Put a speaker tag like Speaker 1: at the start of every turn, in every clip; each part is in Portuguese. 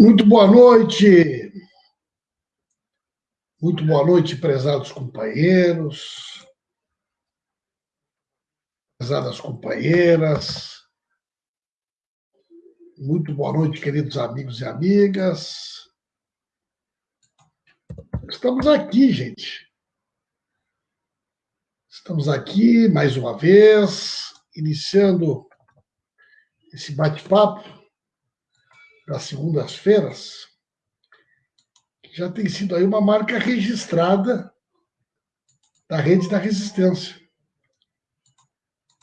Speaker 1: Muito boa noite. Muito boa noite, prezados companheiros, prezadas companheiras. Muito boa noite, queridos amigos e amigas. Estamos aqui, gente. Estamos aqui mais uma vez, iniciando esse bate-papo das segundas-feiras, que já tem sido aí uma marca registrada da rede da resistência.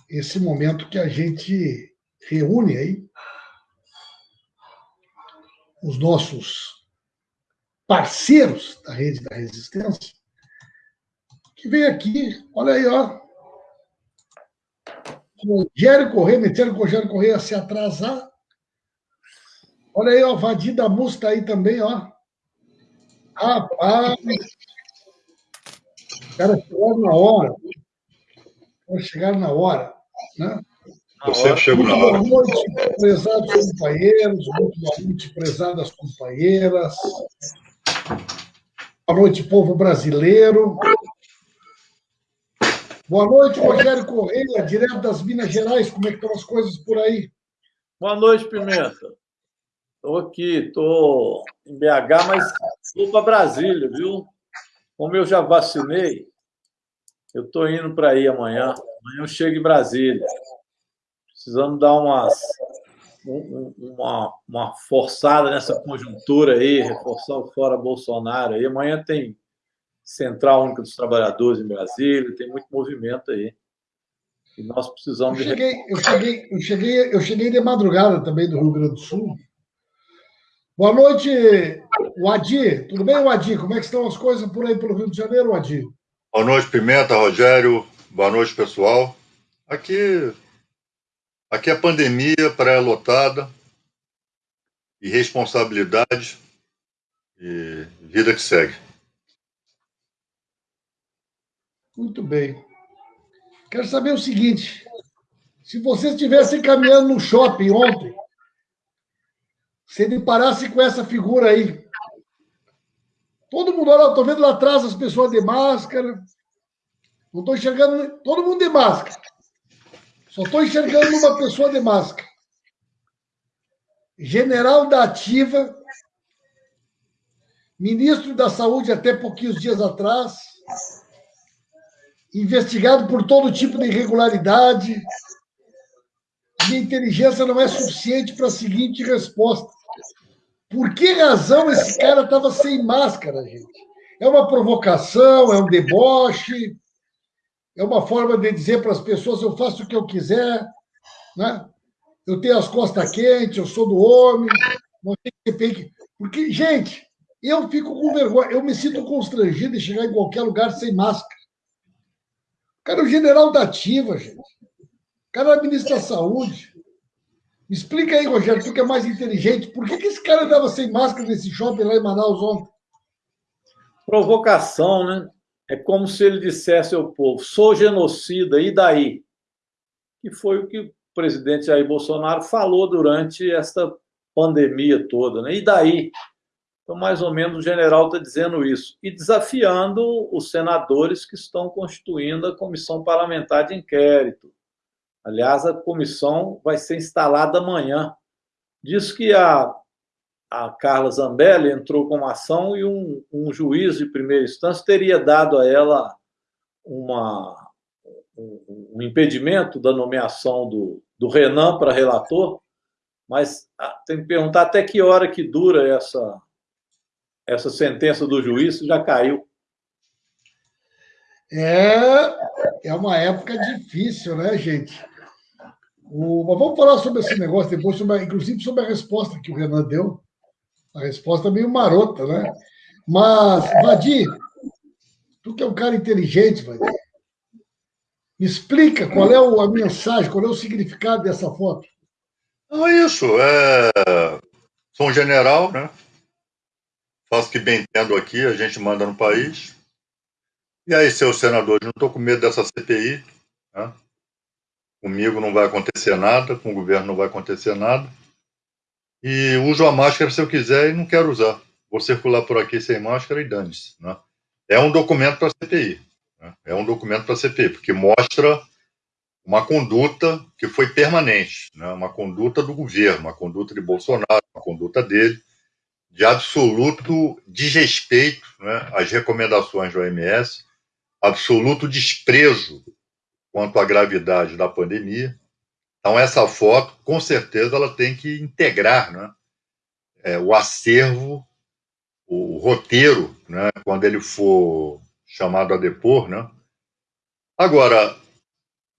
Speaker 1: Esse momento que a gente reúne aí os nossos parceiros da rede da resistência, que vem aqui, olha aí, ó, Rogério Correia, metendo o Rogério a se atrasar. Olha aí, ó, Vadir da Musta aí também, ó. Rapaz! Os caras chegaram na hora. Os chegaram na hora, né?
Speaker 2: Eu sempre chego na hora.
Speaker 1: Boa noite, prezados companheiros, muito boa noite, prezadas companheiras. Boa noite, povo brasileiro. Boa noite, Rogério Correia, direto das Minas Gerais. Como é que estão as coisas por aí?
Speaker 3: Boa noite, Pimenta. Estou aqui, estou em BH, mas vou para Brasília, viu? Como eu já vacinei, eu estou indo para aí amanhã. Amanhã eu chego em Brasília. Precisamos dar umas, uma, uma forçada nessa conjuntura aí, reforçar o fora Bolsonaro aí. Amanhã tem Central Única dos Trabalhadores em Brasília, tem muito movimento aí. E nós precisamos.
Speaker 1: Eu cheguei, de... eu cheguei, eu cheguei, eu cheguei de madrugada também do Rio Grande do Sul. Boa noite, Wadi. Tudo bem, Wadi? Como é que estão as coisas por aí pelo Rio de Janeiro, Wadi?
Speaker 2: Boa noite, Pimenta, Rogério. Boa noite, pessoal. Aqui, aqui é pandemia, praia lotada, irresponsabilidade e vida que segue.
Speaker 1: Muito bem. Quero saber o seguinte: se você estivesse caminhando no shopping ontem, se deparasse com essa figura aí, todo mundo, olha, estou vendo lá atrás as pessoas de máscara, não estou enxergando todo mundo de máscara, só estou enxergando uma pessoa de máscara. General da Ativa, ministro da Saúde até pouquinhos dias atrás, investigado por todo tipo de irregularidade. Minha inteligência não é suficiente para a seguinte resposta. Por que razão esse cara estava sem máscara, gente? É uma provocação, é um deboche, é uma forma de dizer para as pessoas: eu faço o que eu quiser, né? eu tenho as costas quentes, eu sou do homem, não tem que. Porque, gente, eu fico com vergonha, eu me sinto constrangido em chegar em qualquer lugar sem máscara cara é o general da ativa, gente. O cara é ministro da saúde. Explica aí, Rogério, tu que é mais inteligente, por que, que esse cara andava sem máscara nesse shopping lá em Manaus ontem?
Speaker 3: Provocação, né? É como se ele dissesse ao povo: sou genocida, e daí? Que foi o que o presidente Jair Bolsonaro falou durante esta pandemia toda, né? E daí? Então, mais ou menos, o general está dizendo isso. E desafiando os senadores que estão constituindo a comissão parlamentar de inquérito. Aliás, a comissão vai ser instalada amanhã. Diz que a, a Carla Zambelli entrou com uma ação e um, um juiz de primeira instância teria dado a ela uma, um, um impedimento da nomeação do, do Renan para relator, mas ah, tem que perguntar até que hora que dura essa essa sentença do juiz já caiu.
Speaker 1: É, é uma época difícil, né, gente? O, mas vamos falar sobre esse negócio depois, sobre, inclusive sobre a resposta que o Renan deu. A resposta meio marota, né? Mas, Vadir, tu que é um cara inteligente, Vadir, me explica qual é a mensagem, qual é o significado dessa foto.
Speaker 2: Não é isso. É... Sou um general, né? faço o que bem entendo aqui, a gente manda no país. E aí, seus senadores, não estou com medo dessa CPI. Né? Comigo não vai acontecer nada, com o governo não vai acontecer nada. e uso a máscara se eu quiser e não quero usar. Vou circular por aqui sem máscara e dane-se. Né? É um documento para a CPI. Né? É um documento para a CPI, porque mostra uma conduta que foi permanente, né? uma conduta do governo, uma conduta de Bolsonaro, uma conduta dele, de absoluto desrespeito né, às recomendações da OMS, absoluto desprezo quanto à gravidade da pandemia. Então, essa foto, com certeza, ela tem que integrar né, é, o acervo, o roteiro, né, quando ele for chamado a depor. Né. Agora,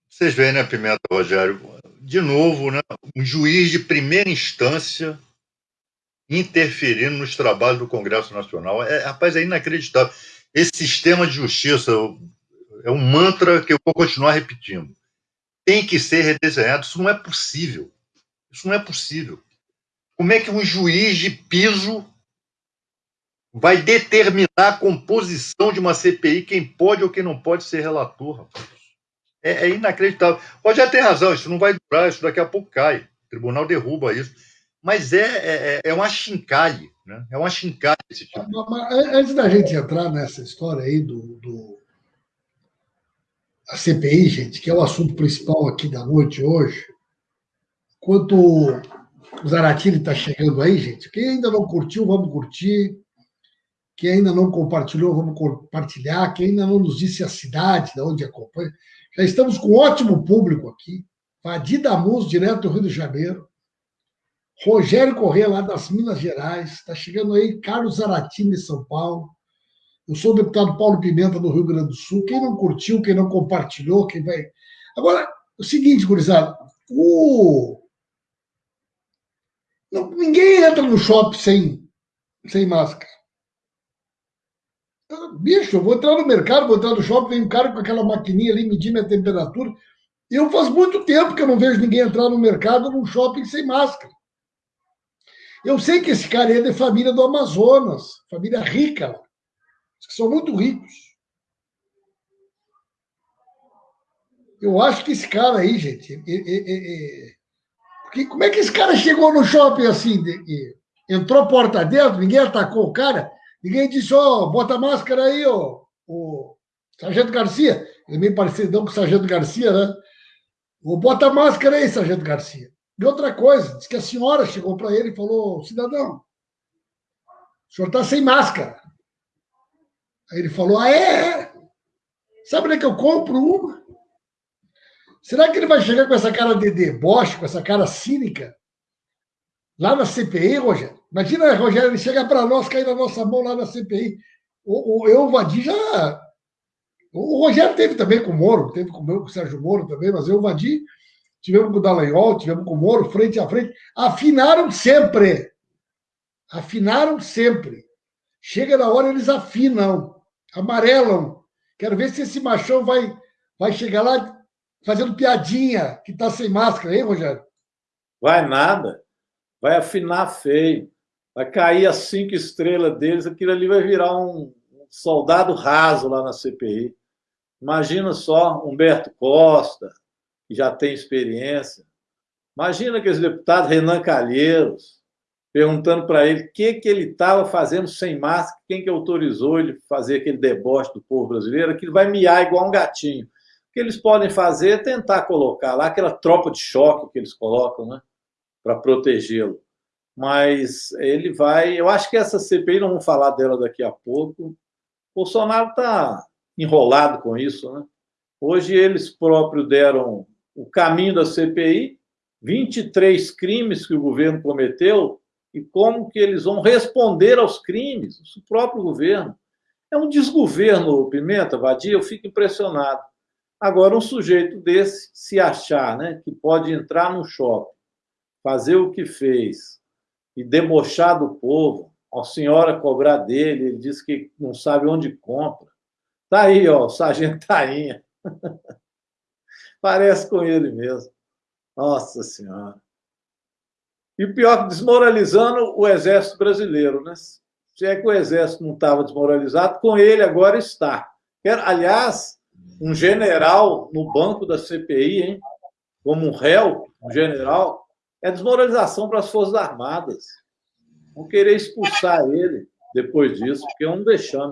Speaker 2: vocês veem, né, Pimenta, Rogério, de novo, né, um juiz de primeira instância interferindo nos trabalhos do Congresso Nacional. É, rapaz, é inacreditável. Esse sistema de justiça é um mantra que eu vou continuar repetindo. Tem que ser redesenhado. Isso não é possível. Isso não é possível. Como é que um juiz de piso vai determinar a composição de uma CPI, quem pode ou quem não pode ser relator? É, é inacreditável. Pode já ter razão, isso não vai durar, isso daqui a pouco cai. O tribunal derruba isso mas é, é, é, é uma chincalhe, né? É uma chincalhe esse tipo.
Speaker 1: Antes da gente entrar nessa história aí do, do a CPI, gente, que é o assunto principal aqui da noite hoje, enquanto o Zaratini está chegando aí, gente, quem ainda não curtiu, vamos curtir. Quem ainda não compartilhou, vamos compartilhar. Quem ainda não nos disse a cidade, de onde acompanha. Já estamos com um ótimo público aqui. Vadir Damus, direto do Rio de Janeiro. Rogério Corrêa, lá das Minas Gerais. Está chegando aí Carlos Zaratini, São Paulo. Eu sou o deputado Paulo Pimenta, do Rio Grande do Sul. Quem não curtiu, quem não compartilhou, quem vai. Agora, o seguinte, gurizada. O... Não, ninguém entra no shopping sem, sem máscara. Bicho, eu vou entrar no mercado, vou entrar no shopping, vem um cara com aquela maquininha ali medir minha temperatura. Eu faz muito tempo que eu não vejo ninguém entrar no mercado, num shopping sem máscara. Eu sei que esse cara é de família do Amazonas, família rica, que são muito ricos. Eu acho que esse cara aí, gente, é, é, é, porque como é que esse cara chegou no shopping assim? De, entrou porta dentro, ninguém atacou o cara, ninguém disse, ó, oh, bota máscara aí, ó, o Sargento Garcia. Ele é meio parecido com o Sargento Garcia, né? Ou bota máscara aí, Sargento Garcia. E outra coisa, diz que a senhora chegou para ele e falou: cidadão, o senhor está sem máscara. Aí ele falou: ah, é? Sabe onde é que eu compro uma? Será que ele vai chegar com essa cara de deboche, com essa cara cínica, lá na CPI, Rogério? Imagina, Rogério, ele chega para nós, cair na nossa mão lá na CPI. O, eu, o já. O Rogério teve também com o Moro, teve com o Sérgio Moro também, mas eu, o tivemos com o Dallagnol, tivemos com o Moro, frente a frente, afinaram sempre. Afinaram sempre. Chega na hora, eles afinam, amarelam. Quero ver se esse machão vai, vai chegar lá fazendo piadinha, que está sem máscara, hein, Rogério?
Speaker 3: Vai nada. Vai afinar feio. Vai cair as cinco estrelas deles, aquilo ali vai virar um soldado raso lá na CPI. Imagina só Humberto Costa, que já tem experiência. Imagina aqueles deputados, Renan Calheiros, perguntando para ele o que, que ele estava fazendo sem máscara, quem que autorizou ele fazer aquele deboche do povo brasileiro, que ele vai miar igual um gatinho. O que eles podem fazer é tentar colocar lá aquela tropa de choque que eles colocam, né, para protegê-lo. Mas ele vai. Eu acho que essa CPI, não vamos falar dela daqui a pouco. Bolsonaro está enrolado com isso, né? Hoje eles próprios deram o caminho da CPI, 23 crimes que o governo cometeu e como que eles vão responder aos crimes, o próprio governo. É um desgoverno, Pimenta, Vadia, eu fico impressionado. Agora, um sujeito desse se achar né, que pode entrar no shopping, fazer o que fez e debochar do povo, a senhora cobrar dele, ele diz que não sabe onde compra. Tá aí, ó, o sargento Tainha. Parece com ele mesmo. Nossa Senhora. E pior, desmoralizando o exército brasileiro, né? Se é que o exército não estava desmoralizado, com ele agora está. Aliás, um general no banco da CPI, hein? Como um réu, um general, é desmoralização para as Forças Armadas. Vão querer expulsar ele depois disso, porque é um deixando.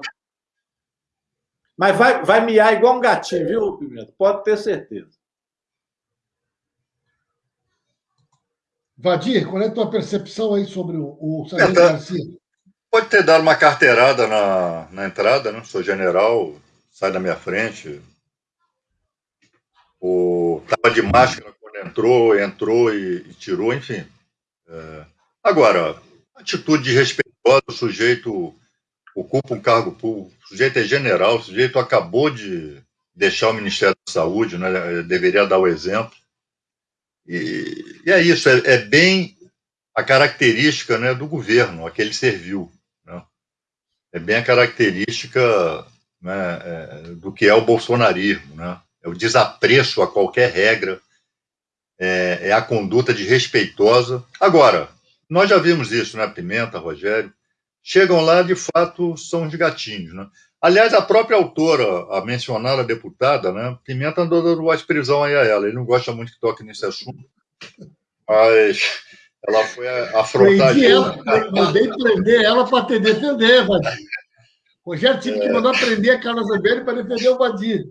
Speaker 3: Mas vai, vai miar igual um gatinho, viu, Pimenta? Pode ter certeza.
Speaker 1: Vadir, qual é a tua percepção aí sobre o, o Sargento tá. Garcia?
Speaker 2: Pode ter dado uma carteirada na, na entrada, né? Sou general, sai da minha frente. O, tava de máscara quando entrou, entrou e, e tirou, enfim. É, agora, atitude respeitosa, o sujeito ocupa um cargo público, o sujeito é general, o sujeito acabou de deixar o Ministério da Saúde, né? deveria dar o exemplo. E, é isso, é, é, bem a característica né, do governo a que ele serviu. Né? É bem a característica né, é, do que é o bolsonarismo. Né? É o desapreço a qualquer regra, é, é a conduta desrespeitosa. Agora, nós já vimos isso, né, Pimenta, Rogério? Chegam lá, de fato, são de gatinhos. Né? Aliás, a própria autora, a mencionada deputada, né, Pimenta andou dando mais prisão aí a ela. Ele não gosta muito que toque nesse assunto, mas ela foi
Speaker 1: ela, mandei prender ela para te defender, Vadir. Rogério tive é... que mandar prender a Carla Zambelli para defender o Vadir.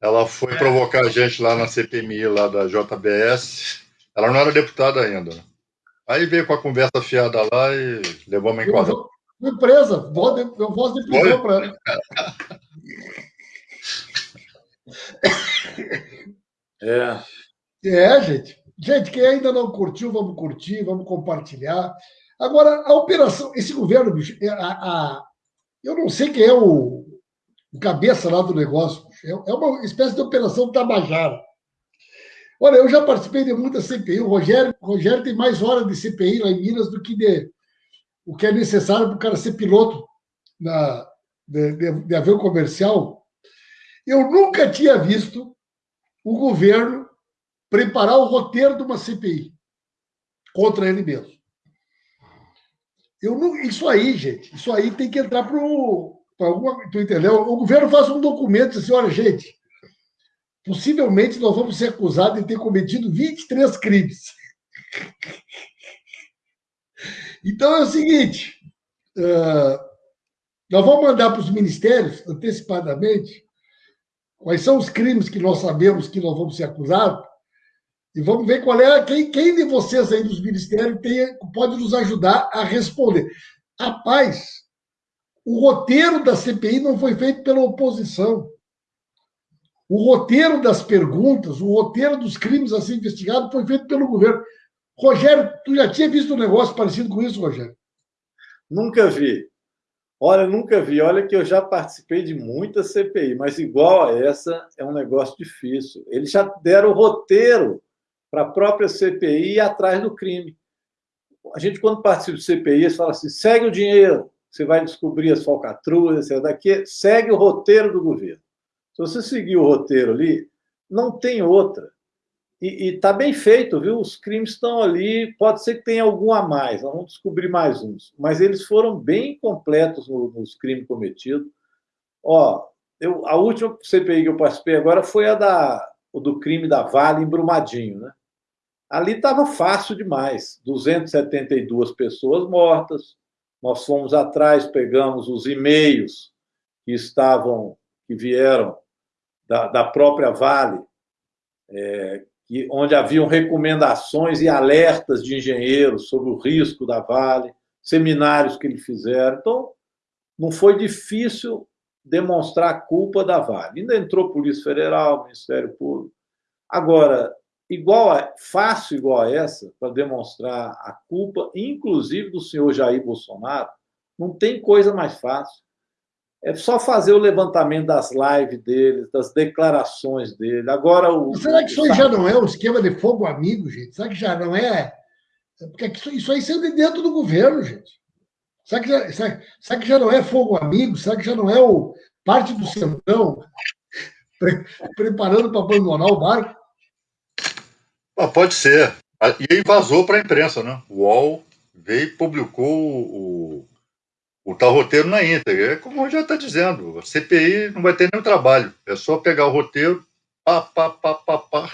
Speaker 2: Ela foi é. provocar a gente lá na CPMI, lá da JBS. Ela não era deputada ainda. Né? Aí veio com a conversa fiada lá e levou uma enquadrada.
Speaker 1: Empresa, eu voz de prisão para ela. É. É, gente. Gente, quem ainda não curtiu, vamos curtir, vamos compartilhar. Agora, a operação, esse governo, bicho, é, a, a, eu não sei quem é o, o cabeça lá do negócio. É, é uma espécie de operação Tabajara. Olha, eu já participei de muita CPI. O Rogério, o Rogério tem mais horas de CPI lá em Minas do que de, o que é necessário para o cara ser piloto na, de, de, de avião comercial. Eu nunca tinha visto o governo preparar o roteiro de uma CPI contra ele mesmo. Eu não, isso aí, gente, isso aí tem que entrar para alguma. Tu entendeu? O governo faz um documento assim: olha, gente, possivelmente nós vamos ser acusados de ter cometido 23 crimes. Então é o seguinte: uh, nós vamos mandar para os ministérios antecipadamente quais são os crimes que nós sabemos que nós vamos ser acusados e vamos ver qual é quem, quem de vocês aí dos ministérios tem, pode nos ajudar a responder. Rapaz, o roteiro da CPI não foi feito pela oposição. O roteiro das perguntas, o roteiro dos crimes a ser investigados foi feito pelo governo. Rogério, tu já tinha visto um negócio parecido com isso, Rogério?
Speaker 3: Nunca vi. Olha, nunca vi. Olha que eu já participei de muita CPI, mas igual a essa é um negócio difícil. Eles já deram o roteiro para a própria CPI ir atrás do crime. A gente, quando participa de CPI, fala assim: segue o dinheiro, você vai descobrir as falcatruas, daqui, segue o roteiro do governo. Se você seguir o roteiro ali, não tem outra. E está bem feito, viu? Os crimes estão ali, pode ser que tenha algum a mais, nós vamos descobrir mais uns, mas eles foram bem completos nos, nos crimes cometidos. Ó, eu, a última CPI que eu participei agora foi a da, do crime da Vale em Brumadinho, né? Ali estava fácil demais, 272 pessoas mortas. Nós fomos atrás, pegamos os e-mails que estavam, que vieram da, da própria Vale, é, que, onde haviam recomendações e alertas de engenheiros sobre o risco da Vale, seminários que eles fizeram. Então, não foi difícil demonstrar a culpa da Vale. Ainda entrou Polícia Federal, Ministério Público. Agora, igual a, fácil igual a essa, para demonstrar a culpa, inclusive do senhor Jair Bolsonaro, não tem coisa mais fácil. É só fazer o levantamento das lives dele, das declarações dele. Agora o.
Speaker 1: Será que isso aí já não é o esquema de fogo amigo, gente? Será que já não é. Porque isso aí saiu de dentro do governo, gente. Será que, já, será, será que já não é fogo amigo? Será que já não é o parte do centrão pre, preparando para abandonar o barco?
Speaker 2: Ah, pode ser. Ah, e aí vazou para a imprensa, né? O UOL veio e publicou o, o tal roteiro na íntegra. É como já está dizendo, a CPI não vai ter nenhum trabalho. É só pegar o roteiro, pá, pá, pá, pá, pá,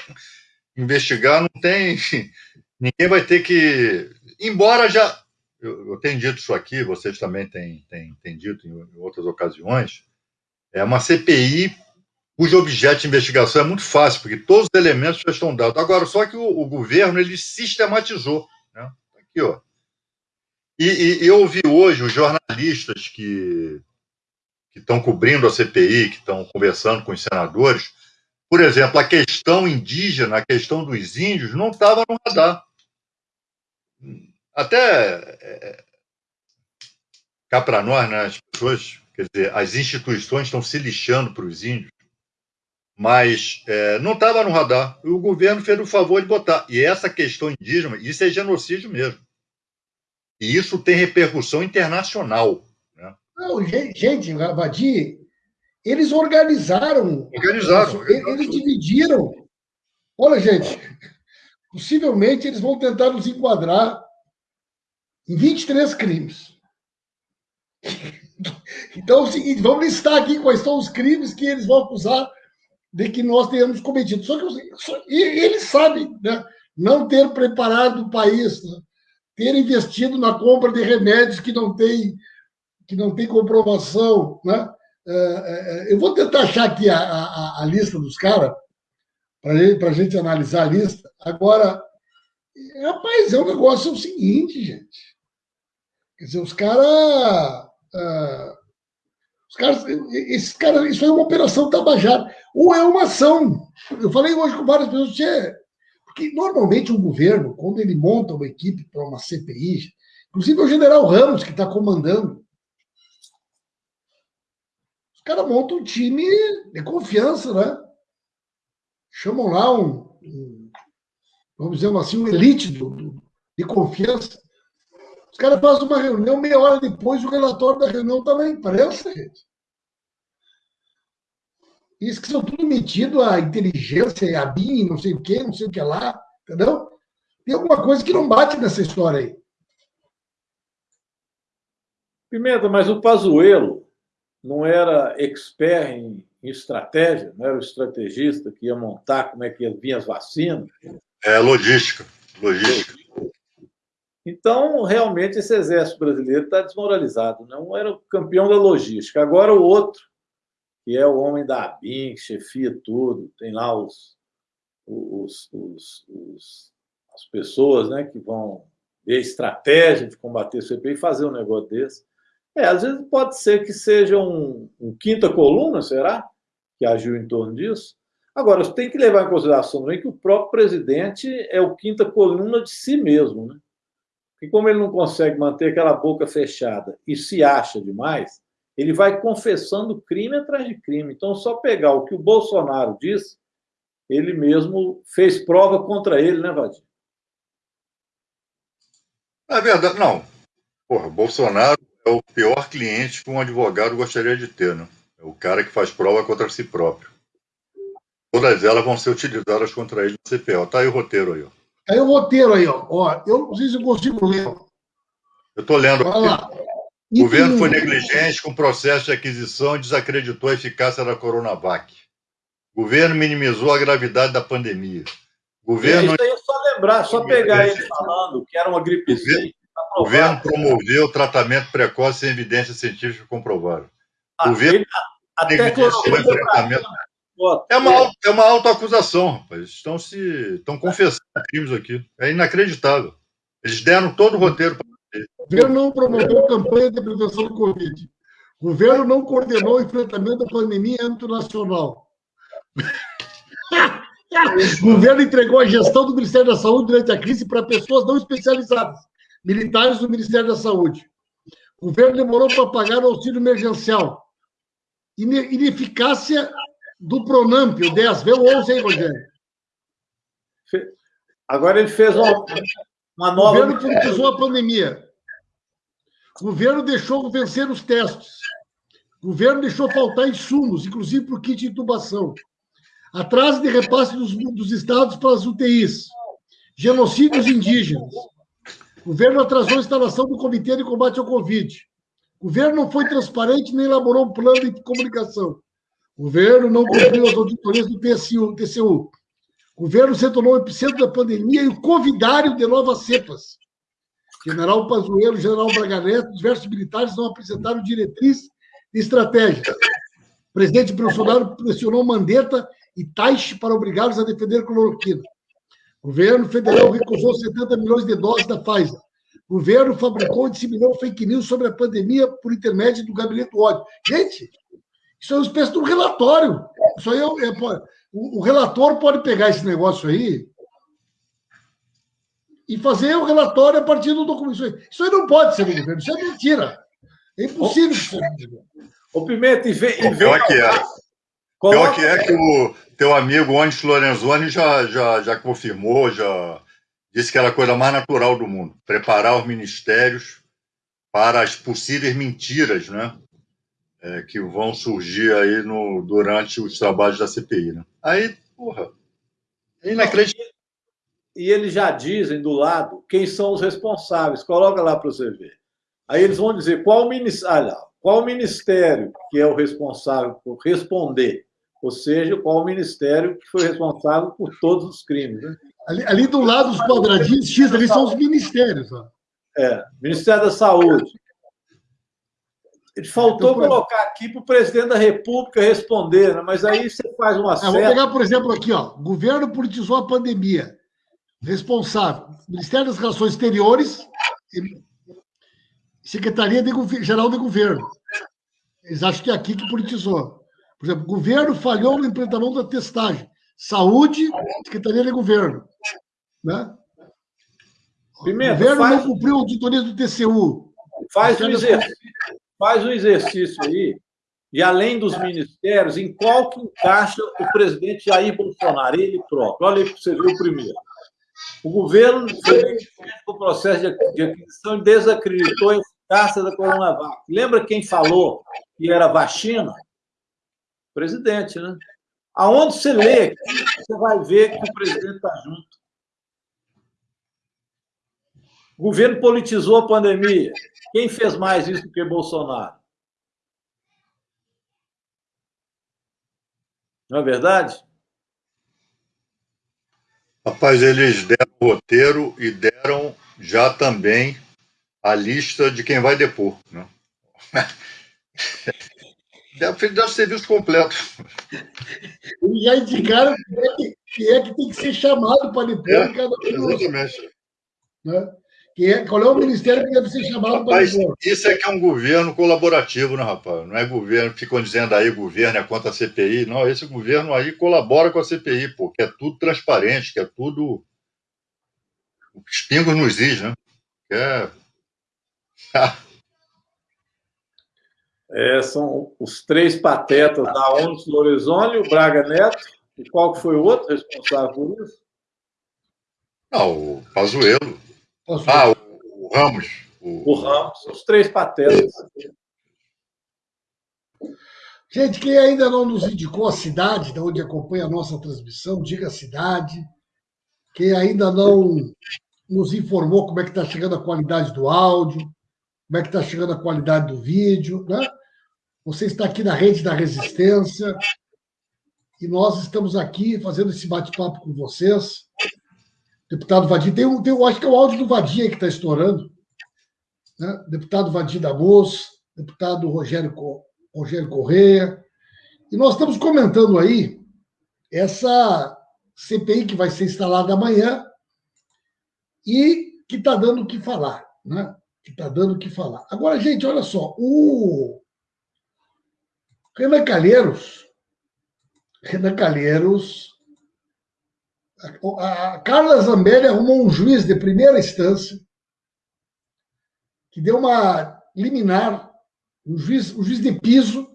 Speaker 2: investigar, não tem ninguém vai ter que. Embora já. Eu, eu tenho dito isso aqui, vocês também têm, têm, têm dito em, outras ocasiões. É uma CPI cujo objeto de investigação é muito fácil, porque todos os elementos já estão dados. Agora, só que o, o governo ele sistematizou. Né? Aqui, ó. E, e, eu ouvi hoje os jornalistas que, estão cobrindo a CPI, que estão conversando com os senadores, por exemplo, a questão indígena, a questão dos índios, não estava no radar. Até é, cá para nós, né, as pessoas, quer dizer, as instituições estão se lixando para os índios, mas é, não estava no radar. E o governo fez o favor de botar. E essa questão indígena, isso é genocídio mesmo. E isso tem repercussão internacional. Né?
Speaker 1: Não, gente, Abadi, eles organizaram.
Speaker 2: Organizaram.
Speaker 1: Eles dividiram. Olha, gente, possivelmente eles vão tentar nos enquadrar em 23 crimes. Então, é o seguinte, vamos listar aqui quais são os crimes que eles vão acusar de que nós tenhamos cometido. Só que só, eles sabem, né? Não ter preparado o país, né? Ter investido na compra de remédios que não tem, que não tem comprovação, né? É, é, é, eu vou tentar achar aqui a, a, a lista dos caras, para a gente analisar a lista. Agora, rapaz, é um negócio é o seguinte, gente. Quer dizer, os caras. Uh, os caras. Esses caras. Isso é uma operação tabajara. Ou é uma ação. Eu falei hoje com várias pessoas, porque normalmente um governo, quando ele monta uma equipe para uma CPI, inclusive o general Ramos, que está comandando, os caras montam um time de confiança, né? Chamam lá um, um vamos dizer assim, um elite do, do, de confiança. Os caras fazem uma reunião, meia hora depois o relatório da reunião está na imprensa, gente. Isso que são tudo metido a inteligência, a BIM, não sei o quê, não sei o que lá, entendeu? Tem alguma coisa que não bate nessa história aí.
Speaker 3: Pimenta, mas o Pazuello, não era expert em, em, estratégia, não era o estrategista que ia montar como é que ia vir as vacinas.
Speaker 2: É, logística. Logística.
Speaker 3: Então, realmente, esse exército brasileiro está desmoralizado. Não era o campeão da logística. Agora, o outro, que é o homem da ABIN, que chefia tudo, tem lá os, os, os, os, as pessoas né, que vão ver a estratégia de combater o CPI e fazer um negócio desse. É, às vezes pode ser que seja um, um quinta coluna, será? Que agiu em torno disso. Agora, tem que levar em consideração também que o próprio presidente é o quinta coluna de si mesmo, né? E como ele não consegue manter aquela boca fechada e se acha demais, ele vai confessando crime atrás de crime. Então, só pegar o que o Bolsonaro disse, ele mesmo fez prova contra ele, né, Vadir?
Speaker 2: É verdade, não. Porra, Bolsonaro é o pior cliente que um advogado gostaria de ter, né? É o cara que faz prova contra si próprio. Todas elas vão ser utilizadas contra ele no CPO. Tá aí o roteiro aí, ó.
Speaker 1: Tá aí o roteiro aí, ó. ó eu não sei se eu consigo ler.
Speaker 2: Eu estou lendo aqui. O governo foi negligente com o processo de aquisição e desacreditou a eficácia da Coronavac. O governo minimizou a gravidade da pandemia.
Speaker 3: O governo... Isso aí é só lembrar, só pegar ele falando que era uma gripezinha.
Speaker 2: O governo promoveu o tratamento precoce sem evidência científica comprovada.
Speaker 3: O governo até
Speaker 2: tratamento. É uma, é uma autoacusação, rapaz. Estão, se, estão confessando crimes aqui. É inacreditável. Eles deram todo o roteiro para
Speaker 1: O governo não promoveu campanha de prevenção do Covid. O governo não coordenou o enfrentamento da pandemia em âmbito nacional. o governo entregou a gestão do Ministério da Saúde durante a crise para pessoas não especializadas militares do Ministério da Saúde. O governo demorou para pagar o auxílio emergencial. Ineficácia do Pronamp, o 10. Vê o 11 aí, Rogério.
Speaker 3: Agora ele fez uma, uma nova...
Speaker 1: O governo politizou a pandemia. O governo deixou vencer os testes. O governo deixou faltar insumos, inclusive para o kit de intubação. Atraso de repasse dos, dos estados para as UTIs. Genocídios indígenas o governo atrasou a instalação do Comitê de Combate ao Covid. O governo não foi transparente nem elaborou um plano de comunicação. O governo não cumpriu as auditorias do TCU. TCU. O governo se tornou o epicentro da pandemia e o convidário de novas cepas. General Pazuello, General Braga Neto, diversos militares não apresentaram diretriz e estratégia. O presidente Bolsonaro pressionou Mandetta e Taixe para obrigá-los a defender cloroquina. O governo federal recusou 70 milhões de doses da Pfizer. O governo fabricou e disseminou fake news sobre a pandemia por intermédio do gabinete do ódio. Gente, isso é uma espécie de um relatório. Isso aí é, é, o, o relator pode pegar esse negócio aí e fazer o relatório a partir do documento. Isso aí, não pode ser do governo, isso é mentira. É impossível que seja do governo.
Speaker 3: Ô, Pimenta, e vê.
Speaker 2: E vê pior que é. Pior que é que o teu amigo Onis Lorenzoni já, já, já confirmou, já disse que era a coisa mais natural do mundo. Preparar os ministérios para as possíveis mentiras né, é, que vão surgir aí no, durante os trabalhos da CPI. Né? Aí, porra, é inacreditável.
Speaker 3: E eles já dizem do lado quem são os responsáveis. Coloca lá para você ver. Aí eles vão dizer qual, ministério, qual ministério que é o responsável por responder, ou seja, qual o ministério que foi responsável por todos os crimes. Né?
Speaker 1: Ali, ali, do lado dos quadradinhos X, ali são os ministérios. Ó.
Speaker 3: É, Ministério da Saúde. Faltou então, colocar aqui para o presidente da República responder, né? mas aí você faz uma
Speaker 1: série. Vou pegar, por exemplo, aqui, ó. Governo politizou a pandemia. Responsável. Ministério das Relações Exteriores Secretaria de, Geral de Governo. Eles acham que é aqui que politizou. Por exemplo, governo falhou no implementamento da testagem. Saúde, Secretaria de Governo. Né?
Speaker 3: Pimenta,
Speaker 1: governo faz... não cumpriu a auditoria do TCU.
Speaker 3: Faz o, exercício, faz o exercício aí, e além dos ministérios, em qual que encaixa o presidente Jair Bolsonaro, ele próprio. Olha aí para você ver o primeiro. O governo o processo de aquisição desacreditou a eficácia da Coronavac. Lembra quem falou que era vacina? presidente, né? Aonde você lê, você vai ver que o presidente está junto. O governo politizou a pandemia. Quem fez mais isso do que Bolsonaro? Não é verdade?
Speaker 2: Rapaz, eles deram o roteiro e deram já também a lista de quem vai depor. Né? Deve, deve ser visto completo.
Speaker 1: E já indicaram quem é que tem que ser chamado para depor é, cada um. Exatamente. Né? É, qual é o ministério que deve ser chamado para depor?
Speaker 2: Isso é que é um governo colaborativo, né, rapaz? Não é governo, ficam dizendo aí governo é contra a CPI. Não, esse governo aí colabora com a CPI, pô, que é tudo transparente, que é tudo. Os pingos nos is, né? Que é.
Speaker 3: É, são os três patetas da ONU Lorenzoni, o Braga Neto, e qual foi o outro responsável por isso?
Speaker 2: Ah, o Pazuello. Ah, o, o Ramos.
Speaker 3: O... o Ramos, os três patetas.
Speaker 1: Gente, quem ainda não nos indicou a cidade de onde acompanha a nossa transmissão, diga a cidade. Quem ainda não nos informou como é que está chegando a qualidade do áudio, como é que está chegando a qualidade do vídeo, né? Você está aqui na Rede da Resistência e nós estamos aqui fazendo esse bate-papo com vocês. Deputado Vadir, tem, tem, acho que é o áudio do Vadir aí que está estourando. Né? Deputado Vadir da Luz, deputado Rogério, Rogério Correia. E nós estamos comentando aí essa CPI que vai ser instalada amanhã e que está dando o que falar, né? Que está dando o que falar. Agora, gente, olha só, o Renan Calheiros, Renan Calheiros, a, Carla Zambelli arrumou um juiz de primeira instância que deu uma liminar, um juiz, um juiz de piso,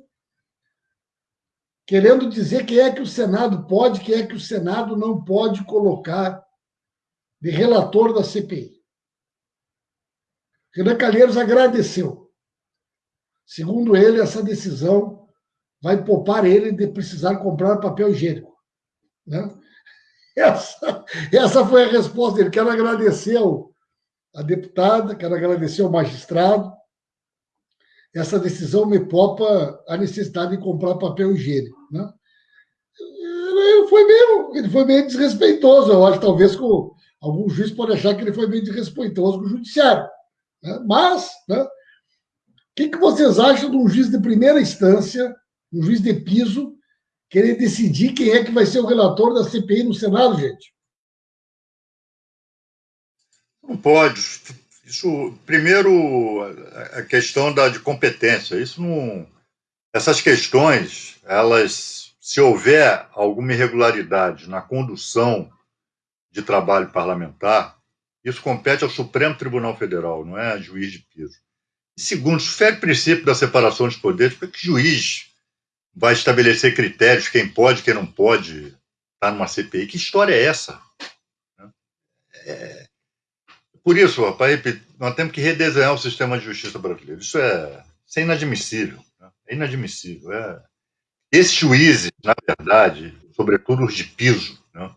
Speaker 1: querendo dizer quem é que o Senado pode, quem é que o Senado não pode colocar de relator da CPI. Renan Calheiros agradeceu. Segundo ele, essa decisão vai poupar ele de precisar comprar papel higiênico. Né? Essa, essa foi a resposta dele. Quero agradecer a deputada, quero agradecer ao magistrado. Essa decisão me poupa a necessidade de comprar papel higiênico. Né? Foi mesmo. ele foi meio desrespeitoso. Eu acho talvez com algum juiz pode achar que ele foi meio desrespeitoso com o judiciário. Né? Mas, né, o que, que vocês acham de um juiz de primeira instância, um juiz de piso, querer decidir quem é que vai ser o relator da CPI no Senado, gente?
Speaker 2: Não pode. Isso, primeiro, a questão da, de competência. Isso não. Essas questões, elas, se houver alguma irregularidade na condução de trabalho parlamentar, isso compete ao Supremo Tribunal Federal, não é a juiz de piso. E segundo, se o princípio da separação dos poderes, por que juiz vai estabelecer critérios, quem pode, quem não pode estar numa CPI? Que história é essa? É... Por isso, rapaz, nós temos que redesenhar o sistema de justiça brasileiro. Isso é, isso é inadmissível. Né? É inadmissível. É... Esses juízes, na verdade, sobretudo os de piso, né? o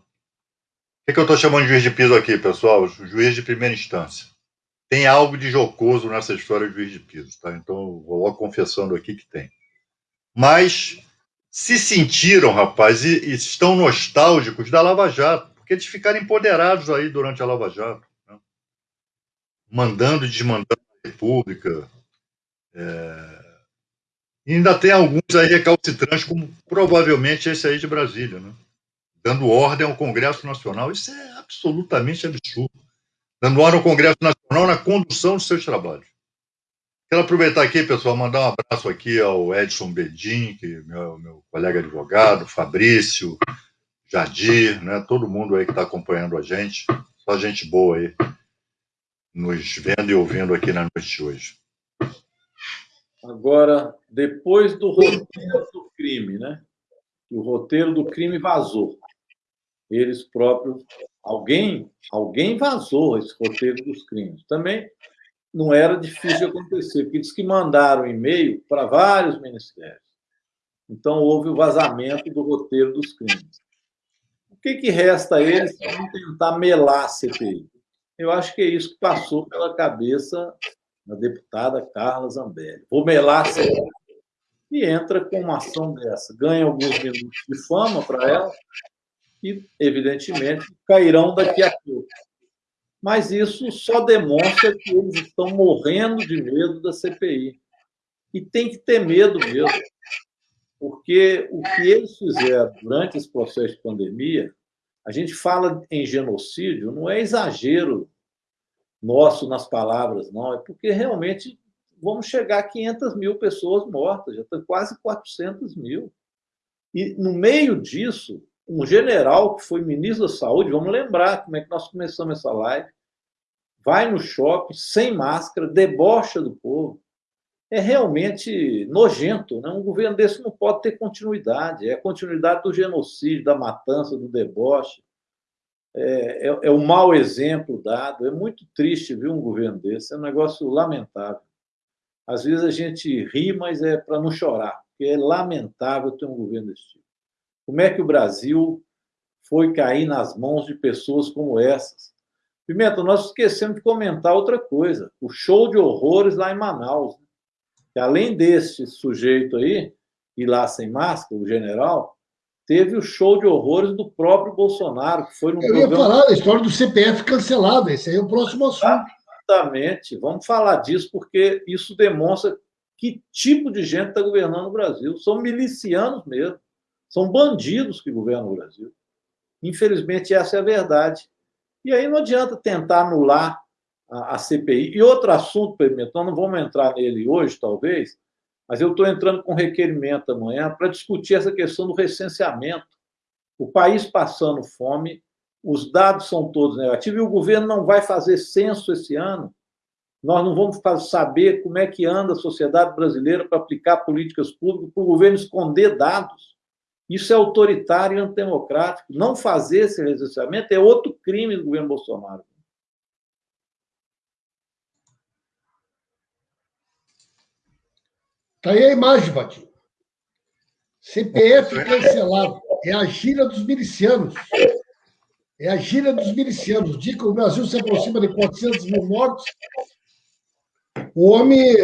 Speaker 2: que, que eu estou chamando de juiz de piso aqui, pessoal? Juiz de primeira instância. Tem algo de jocoso nessa história de juiz de piso, tá? Então, vou logo confessando aqui que tem mas se sentiram, rapaz, e, e, estão nostálgicos da Lava Jato, porque eles ficaram empoderados aí durante a Lava Jato, né? mandando e desmandando a República. É... E ainda tem alguns aí recalcitrantes, como provavelmente esse aí de Brasília, né? dando ordem ao Congresso Nacional. Isso é absolutamente absurdo. Dando ordem ao Congresso Nacional na condução dos seus trabalhos. Quero aproveitar aqui, pessoal, mandar um abraço aqui ao Edson Bedin, que é meu, meu colega advogado, Fabrício, Jadir, né, todo mundo aí que está acompanhando a gente, só gente boa aí, nos vendo e ouvindo aqui na noite de hoje.
Speaker 3: Agora, depois do roteiro do crime, né? O roteiro do crime vazou. Eles próprios, alguém, alguém vazou esse roteiro dos crimes. Também não era difícil acontecer, porque diz que mandaram e-mail para vários ministérios. Então, houve o vazamento do roteiro dos crimes. O que, que resta a eles para tentar melar a CPI? Eu acho que é isso que passou pela cabeça da deputada Carla Zambelli. Vou melar a CPI. E entra com uma ação dessa. Ganha alguns minutos de fama para ela e, evidentemente, cairão daqui a pouco mas isso só demonstra que eles estão morrendo de medo da CPI. E tem que ter medo mesmo, porque o que eles fizeram durante esse processo de pandemia, a gente fala em genocídio, não é exagero nosso nas palavras, não, é porque realmente vamos chegar a 500 mil pessoas mortas, já estão quase 400 mil. E no meio disso, um general que foi ministro da Saúde, vamos lembrar como é que nós começamos essa live, vai no shopping sem máscara, debocha do povo. É realmente nojento. Né? Um governo desse não pode ter continuidade. É a continuidade do genocídio, da matança, do deboche. É, é, é o mau exemplo dado. É muito triste ver um governo desse. É um negócio lamentável. Às vezes a gente ri, mas é para não chorar, porque é lamentável ter um governo desse tipo. Como é que o Brasil foi cair nas mãos de pessoas como essas? Pimenta, nós esquecemos de comentar outra coisa: o show de horrores lá em Manaus. Né? Que além desse sujeito aí, ir lá sem máscara, o general, teve o show de horrores do próprio Bolsonaro, que foi no
Speaker 1: Eu programa... ia falar da história do CPF cancelado, esse aí é o próximo assunto.
Speaker 3: Exatamente, vamos falar disso, porque isso demonstra que tipo de gente está governando o Brasil. São milicianos mesmo. São bandidos que governam o Brasil. Infelizmente, essa é a verdade. E aí não adianta tentar anular a, a CPI. E outro assunto, nós não vamos entrar nele hoje, talvez, mas eu estou entrando com requerimento amanhã para discutir essa questão do recenseamento. O país passando fome, os dados são todos negativos e o governo não vai fazer censo esse ano. Nós não vamos saber como é que anda a sociedade brasileira para aplicar políticas públicas, para o governo esconder dados. Isso é autoritário e antidemocrático. Não fazer esse recenseamento é outro crime do governo Bolsonaro.
Speaker 1: Está aí a imagem, Batinho. CPF cancelado. É a gira dos milicianos. É a gira dos milicianos. Diz que o Brasil se aproxima de 400 mil mortos. O homem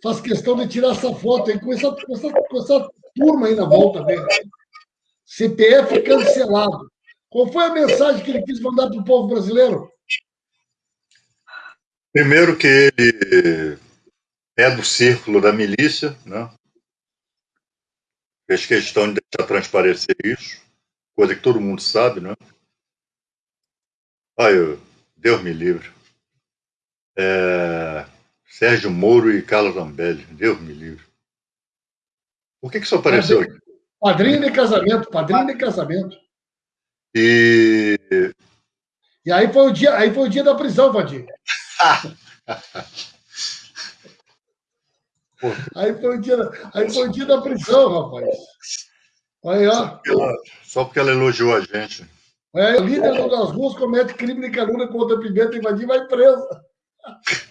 Speaker 1: faz questão de tirar essa foto aí com essa, com essa, com essa turma aí na volta dele. CPF cancelado. Qual foi a mensagem que ele quis mandar para o povo brasileiro?
Speaker 2: Primeiro que ele é do círculo da milícia, né? Fez questão de deixar transparecer isso, coisa que todo mundo sabe, né? Ai, Deus me livre. É... Sérgio Moro e Carlos Zambelli, Deus me livre. Por que, que isso apareceu aqui?
Speaker 1: Padrinho de casamento, padrinho de casamento.
Speaker 2: E.
Speaker 1: E aí foi o dia, aí foi o dia da prisão, Vadir. aí, foi o dia, aí foi o dia da prisão, rapaz. Aí, ó. Só
Speaker 2: porque ela, só porque ela elogiou a gente.
Speaker 1: É, o líder das ruas comete crime de calúnia contra a Pimenta e Vadir vai presa.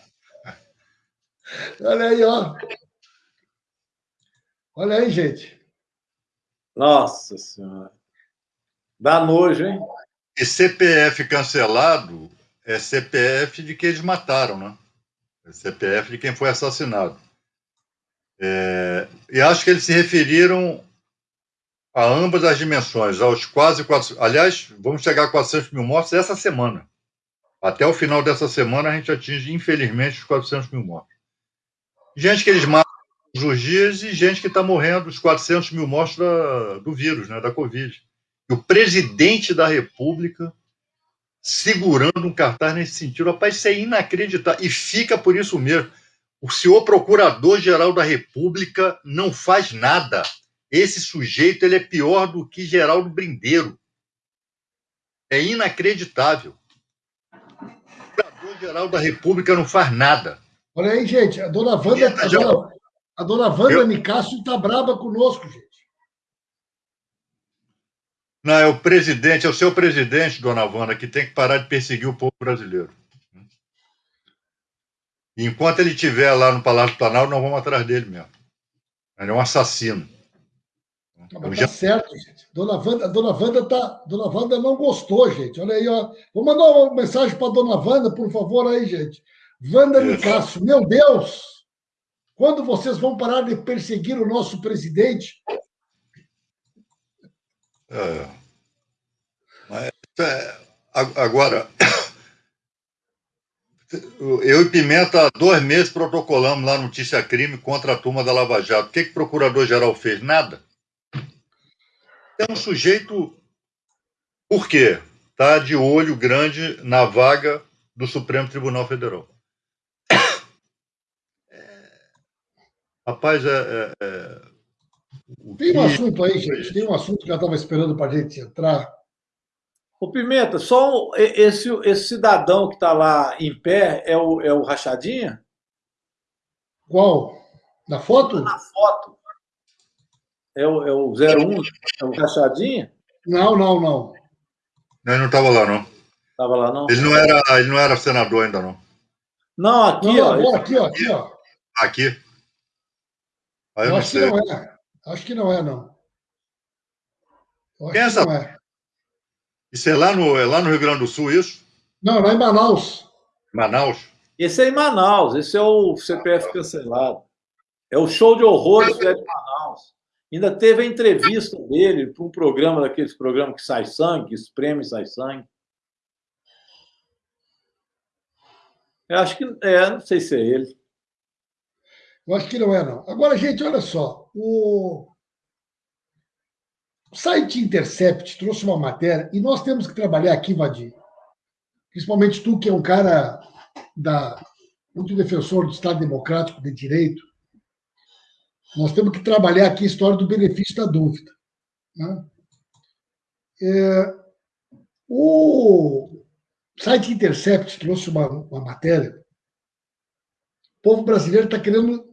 Speaker 1: Olha aí, ó. Olha aí, gente.
Speaker 3: Nossa Senhora. Dá nojo, hein?
Speaker 2: E CPF cancelado é CPF de quem eles mataram, né? É CPF de quem foi assassinado. É, e acho que eles se referiram a ambas as dimensões, aos quase 400. Aliás, vamos chegar a 400 mil mortos essa semana. Até o final dessa semana, a gente atinge, infelizmente, os 400 mil mortos. Gente que eles matam os dias e gente que está morrendo, os 400 mil mortos da, do vírus, né, da Covid. E o presidente da República segurando um cartaz nesse sentido. Rapaz, isso é inacreditável. E fica por isso mesmo. O senhor procurador-geral da República não faz nada. Esse sujeito ele é pior do que Geraldo Brindeiro. É inacreditável. O procurador-geral da República não faz nada.
Speaker 1: Olha aí, gente, a dona Wanda, a dona, a dona Wanda Eu... Nicásio está brava conosco, gente.
Speaker 2: Não, é o presidente, é o seu presidente, dona Wanda, que tem que parar de perseguir o povo brasileiro. Enquanto ele estiver lá no Palácio do Planalto, nós vamos atrás dele mesmo. Ele é um assassino.
Speaker 1: Mas tá certo, gente. Dona Wanda, dona Wanda tá, dona Wanda não gostou, gente. Olha aí, ó. Vou mandar uma mensagem para dona Wanda, por favor, aí, gente. Wanda Nicasso, meu Deus! Quando vocês vão parar de perseguir o nosso presidente?
Speaker 2: É. Mas, é, agora, eu e Pimenta, há dois meses, protocolamos lá Notícia Crime contra a turma da Lava Jato. O que, que o procurador-geral fez? Nada. É um sujeito. Por quê? Está de olho grande na vaga do Supremo Tribunal Federal. Rapaz, é, é, é
Speaker 1: tem um assunto aí, gente, tem um assunto que eu estava esperando para a gente entrar.
Speaker 3: O Pimenta, só esse, esse cidadão que está lá em pé é o, é o Rachadinha?
Speaker 1: Qual? Na foto?
Speaker 3: Na foto. É o, é o 01? É o Rachadinha?
Speaker 1: Não, não, não.
Speaker 2: Ele não estava lá, não.
Speaker 3: Estava lá, não?
Speaker 2: Ele não, era, ele não era senador ainda, não.
Speaker 3: Não, aqui, não, ó.
Speaker 1: Aqui, ó, aqui, ó.
Speaker 2: Aqui.
Speaker 1: Aí eu, acho sei. que não é. Acho que não é, não.
Speaker 2: Quem é essa? Não é. Isso é lá, no, é lá no Rio Grande do Sul, isso?
Speaker 1: Não, lá em Manaus.
Speaker 2: Manaus?
Speaker 3: Esse é em Manaus, esse é o CPF cancelado. É o show de horrores de Manaus. Ainda teve a entrevista dele para um programa daqueles programas que sai sangue, que espreme e sai sangue. Eu acho que é, não sei se é ele.
Speaker 1: Eu acho que não é, não. Agora, gente, olha só. O, o site Intercept trouxe uma matéria e nós temos que trabalhar aqui, Vadir. Principalmente tu, que é um cara da, muito defensor do Estado Democrático de Direito. Nós temos que trabalhar aqui a história do benefício da dúvida. Né? É, o site Intercept trouxe uma, uma matéria. O povo brasileiro está querendo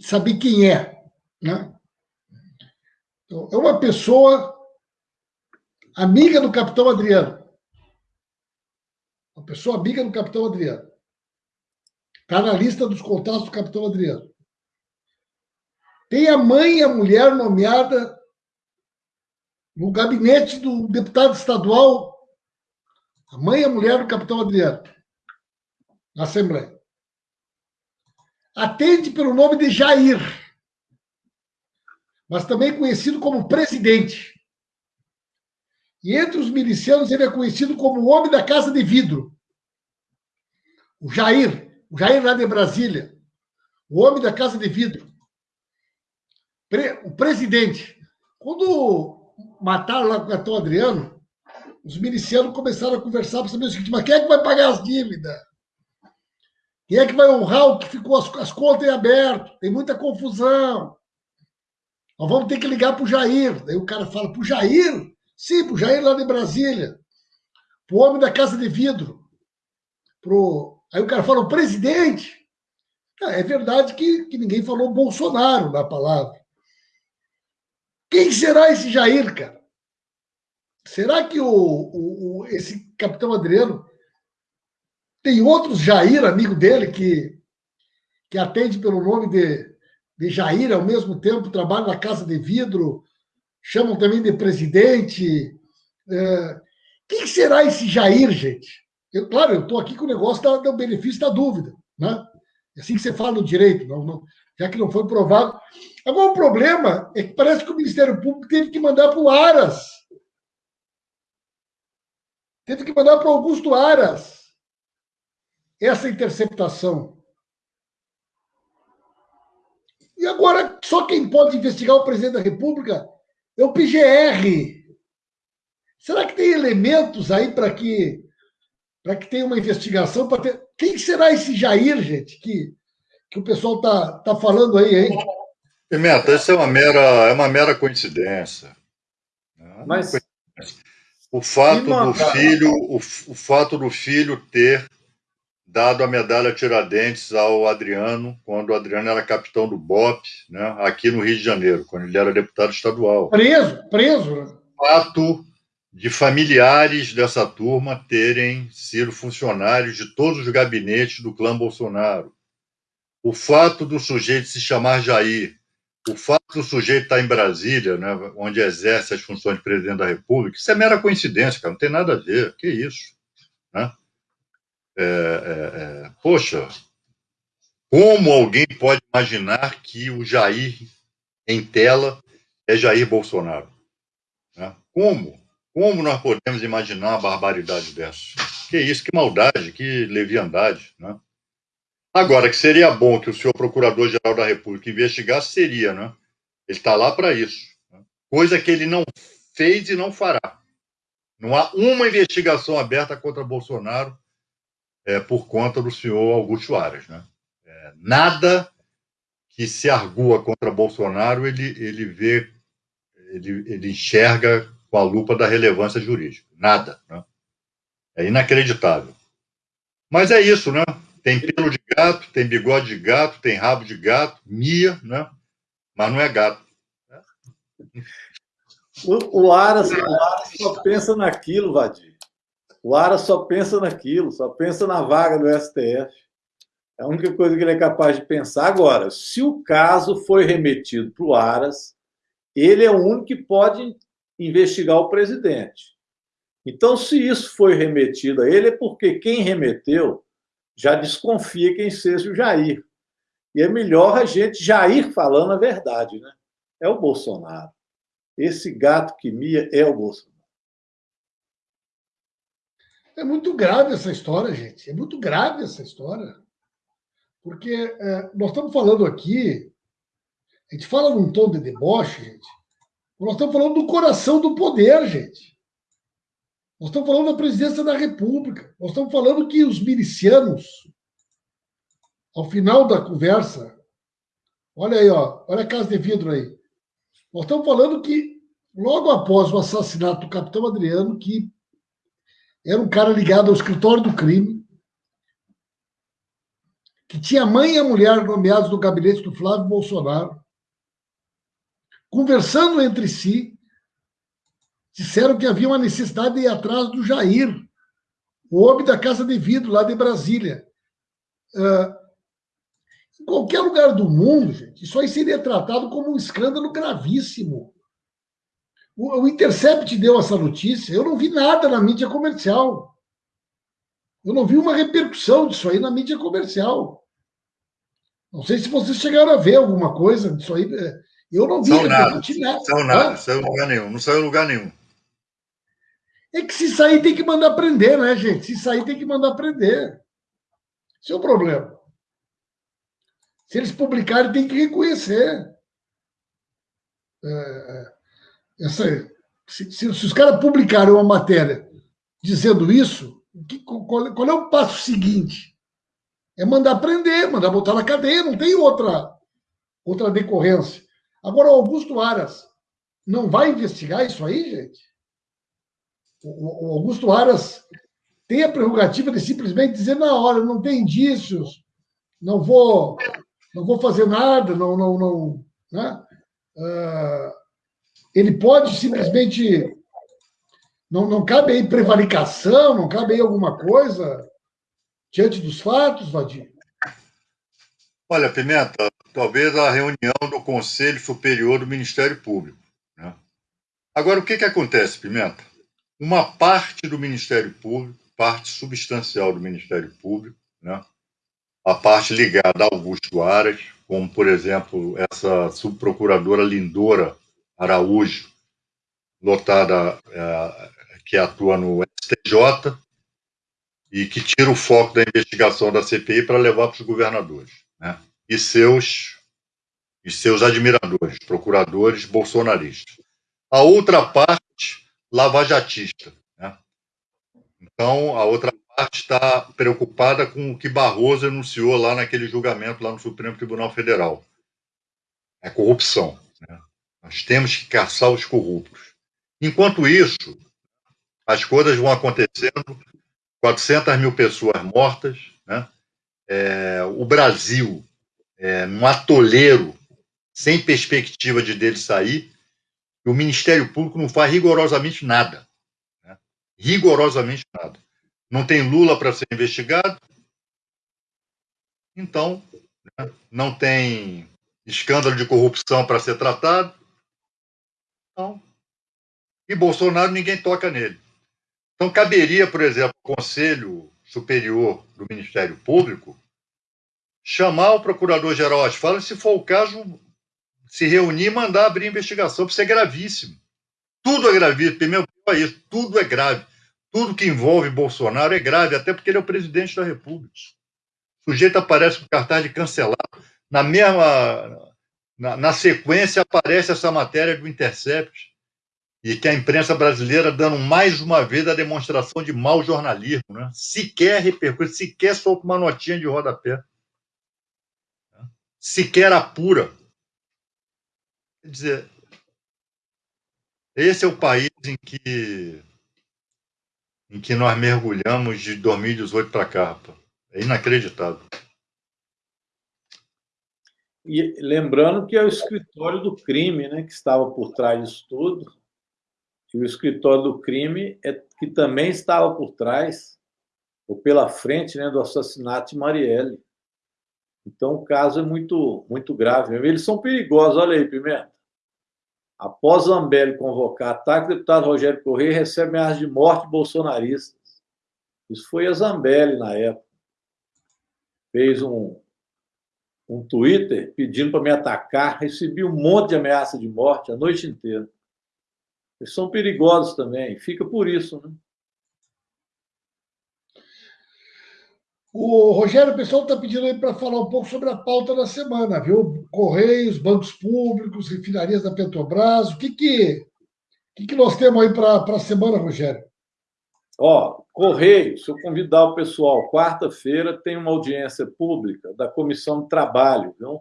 Speaker 1: saber quem é. Né? Então, é uma pessoa amiga do capitão Adriano. Uma pessoa amiga do capitão Adriano. Está na lista dos contatos do capitão Adriano. Tem a mãe e a mulher nomeada no gabinete do deputado estadual, a mãe e a mulher do capitão Adriano, na Assembleia atende pelo nome de Jair, mas também conhecido como presidente. E entre os milicianos ele é conhecido como o homem da casa de vidro. O Jair, o Jair lá de Brasília, o homem da casa de vidro. O presidente. Quando mataram lá o Capitão Adriano, os milicianos começaram a conversar para saber o seguinte: mas quem é que vai pagar as dívidas? Quem é que vai honrar o que ficou as, as contas em aberto? Tem muita confusão. Nós vamos ter que ligar para o Jair. Daí o cara fala: para o Jair? Sim, para o Jair lá de Brasília. Para o homem da casa de vidro. Pro... Aí o cara fala: o presidente. É verdade que, que ninguém falou Bolsonaro na palavra. Quem será esse Jair, cara? Será que o, o, o esse capitão Adriano tem outros Jair, amigo dele, que, que atende pelo nome de, de Jair, ao mesmo tempo trabalha na Casa de Vidro, chamam também de presidente. É, quem será esse Jair, gente? Eu, claro, eu estou aqui com o negócio do, benefício da dúvida, né? É assim que você fala no direito, não, não, já que não foi provado. Agora, o problema é que parece que o Ministério Público teve que mandar para o Aras. Teve que mandar para o Augusto Aras essa interceptação. E agora, só quem pode investigar o presidente da República é o PGR. Será que tem elementos aí para que para que tenha uma investigação? Para ter... Quem será esse Jair, gente, que, que o pessoal tá, tá falando aí, hein?
Speaker 2: Pimenta, isso é uma mera, é uma mera coincidência. Né? Mas o fato do filho, o, o fato do filho ter dado a medalha Tiradentes ao Adriano, quando o Adriano era capitão do BOP, né, aqui no Rio de Janeiro, quando ele era deputado estadual.
Speaker 1: Preso, preso.
Speaker 2: Fato de familiares dessa turma terem sido funcionários de todos os gabinetes do clã Bolsonaro. O fato do sujeito se chamar Jair, o fato do sujeito estar em Brasília, né, onde exerce as funções de presidente da República, isso é mera coincidência, cara, não tem nada a ver. Que isso? Né? É, é, é, poxa, como alguém pode imaginar que o Jair em tela é Jair Bolsonaro? Né? Como? Como nós podemos imaginar uma barbaridade dessa? Que isso, que maldade, que leviandade. Né? Agora, que seria bom que o senhor Procurador-Geral da República investigasse, seria, né? Ele está lá para isso. Né? Coisa que ele não fez e não fará. Não há uma investigação aberta contra Bolsonaro é, por conta do senhor Augusto Aras. Né? É, nada que se argua contra Bolsonaro ele, ele vê, ele, ele enxerga com a lupa da relevância jurídica. Nada. Né? É inacreditável. Mas é isso, né? Tem pelo de gato, tem bigode de gato, tem rabo de gato, mia, né? Mas não é gato.
Speaker 3: O, Aras, o Aras só pensa naquilo, Vadir. O Aras só pensa naquilo, só pensa na vaga do STF. É a única coisa que ele é capaz de pensar. Agora, se o caso foi remetido para o Aras, ele é o único que pode investigar o presidente. Então, se isso foi remetido a ele, é porque quem remeteu já desconfia quem seja o Jair. E é melhor a gente já ir falando a verdade, né? É o Bolsonaro. Esse gato que mia é o Bolsonaro.
Speaker 1: É muito grave essa história, gente. É muito grave essa história. Porque é, nós estamos falando aqui, a gente fala num tom de deboche, gente. Nós estamos falando do coração do poder, gente. Nós estamos falando da presidência da República. Nós estamos falando que os milicianos, ao final da conversa, olha aí, ó, olha a casa de vidro aí. Nós estamos falando que, logo após o assassinato do capitão Adriano, que era um cara ligado ao escritório do crime, que tinha mãe e a mulher nomeados no gabinete do Flávio Bolsonaro, conversando entre si, disseram que havia uma necessidade de ir atrás do Jair, o homem da Casa de Vidro, lá de Brasília. Uh, em qualquer lugar do mundo, gente, isso aí seria tratado como um escândalo gravíssimo. O, o Intercept deu essa notícia, eu não vi nada na mídia comercial. Eu não vi uma repercussão disso aí na mídia comercial. Não sei se vocês chegaram a ver alguma coisa disso aí. Eu não vi.
Speaker 2: São nada. Não saiu nada, saiu em lugar nenhum. Não saiu em lugar nenhum.
Speaker 1: É que se sair tem que mandar prender, né, gente? Se sair tem que mandar prender. Esse é o problema. Se eles publicarem, tem que reconhecer. É, é essa, se, se, se, os caras publicarem uma matéria dizendo isso, que, qual, qual, é o passo seguinte? É mandar prender, mandar botar na cadeia, não tem outra, outra decorrência. Agora, o Augusto Aras não vai investigar isso aí, gente? O, o Augusto Aras tem a prerrogativa de simplesmente dizer na hora, não tem indícios, não vou, não vou fazer nada, não, não, não, né? Uh, ele pode simplesmente não, não cabe aí prevaricação, não cabe aí alguma coisa diante dos fatos, Vadir?
Speaker 2: Olha, Pimenta, talvez a reunião do Conselho Superior do Ministério Público. Né? Agora, o que, que acontece, Pimenta? Uma parte do Ministério Público, parte substancial do Ministério Público, né? a parte ligada a Augusto Aras, como, por exemplo, essa subprocuradora Lindora Araújo, lotada, é, que atua no STJ, e que tira o foco da investigação da CPI para levar para os governadores né? e, seus, e seus admiradores, procuradores bolsonaristas. A outra parte, lavajatista. Né? Então, a outra parte está preocupada com o que Barroso anunciou lá naquele julgamento lá no Supremo Tribunal Federal. É corrupção. Né? Nós temos que caçar os corruptos. Enquanto isso, as coisas vão acontecendo 400 mil pessoas mortas, né? É, o Brasil é, num atoleiro sem perspectiva de dele sair, e o Ministério Público não faz rigorosamente nada. Né? Rigorosamente nada. Não tem Lula para ser investigado, então né? não tem escândalo de corrupção para ser tratado. Então, e Bolsonaro ninguém toca nele. Então, caberia, por exemplo, o Conselho Superior do Ministério Público chamar o Procurador-Geral Asfala, se for o caso, se reunir e mandar abrir investigação, porque isso é gravíssimo. Tudo é gravíssimo. Primeiro, é isso, tudo é grave. Tudo que envolve Bolsonaro é grave, até porque ele é o presidente da República. O sujeito aparece com cartaz de cancelado. Na mesma. Na, na sequência, aparece essa matéria do Intercept e que a imprensa brasileira dando mais uma vez a demonstração de mau jornalismo, né? sequer repercute, sequer solta uma notinha de rodapé, né? sequer apura. Quer dizer, esse é o país em que em que nós mergulhamos de 2018 para cá, rapaz. É inacreditável.
Speaker 3: E lembrando que é o escritório do crime, né, que estava por trás disso tudo, que o escritório do crime é que também estava por trás ou pela frente né, do assassinato de Marielle. Então o caso é muito muito grave. Eles são perigosos. Olha aí, Pimenta. Após Zambelli convocar ataque, o deputado Rogério Correia recebe ameaças de morte bolsonaristas. Isso foi a Zambelli na época. Fez um, um Twitter pedindo para me atacar. Recebi um monte de ameaça de morte a noite inteira. Eles são perigosos também, fica por isso. Né?
Speaker 1: O Rogério, o pessoal está pedindo aí para falar um pouco sobre a pauta da semana, viu? Correios, bancos públicos, refinarias da Petrobras. O que, que, que, que nós temos aí para a semana, Rogério?
Speaker 3: Ó, Correios, se eu convidar o pessoal, quarta-feira tem uma audiência pública da Comissão de Trabalho, viu?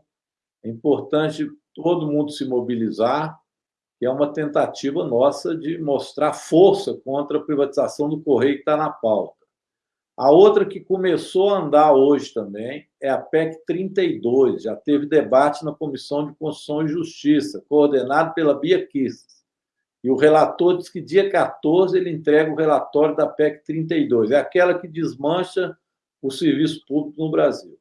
Speaker 3: É importante todo mundo se mobilizar que é uma tentativa nossa de mostrar força contra a privatização do Correio que está na pauta. A outra que começou a andar hoje também é a PEC 32, já teve debate na Comissão de Constituição e Justiça, coordenado pela Bia Kiss. E o relator diz que dia 14 ele entrega o relatório da PEC 32, é aquela que desmancha o serviço público no Brasil.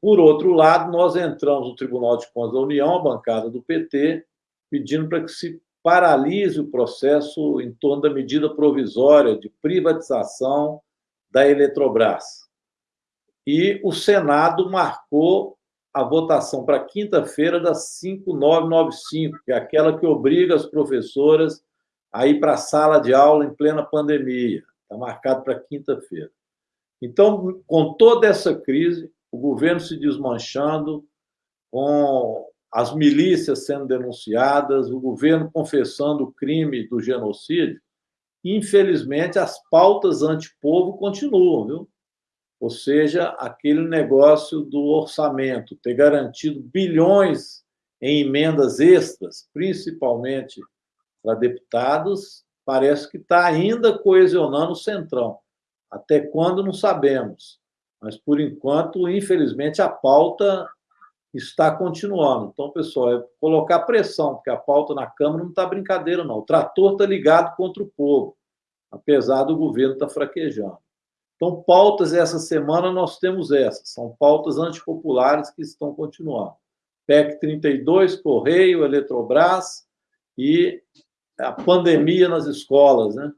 Speaker 3: Por outro lado, nós entramos no Tribunal de Contas da União, a bancada do PT, pedindo para que se paralise o processo em torno da medida provisória de privatização da Eletrobras. E o Senado marcou a votação para quinta-feira das 5995, que é aquela que obriga as professoras a ir para a sala de aula em plena pandemia. Está marcado para quinta-feira. Então, com toda essa crise, o governo se desmanchando, com as milícias sendo denunciadas, o governo confessando o crime do genocídio, infelizmente as pautas antipovo continuam, viu? Ou seja, aquele negócio do orçamento, ter garantido bilhões em emendas extras, principalmente para deputados, parece que está ainda coesionando o Centrão. Até quando, não sabemos. Mas, por enquanto, infelizmente, a pauta está continuando. Então, pessoal, é colocar pressão, porque a pauta na Câmara não está brincadeira, não. O trator está ligado contra o povo, apesar do governo estar tá fraquejando. Então, pautas essa semana nós temos essas. São pautas antipopulares que estão continuando. PEC 32, Correio, Eletrobras e a pandemia nas escolas, né?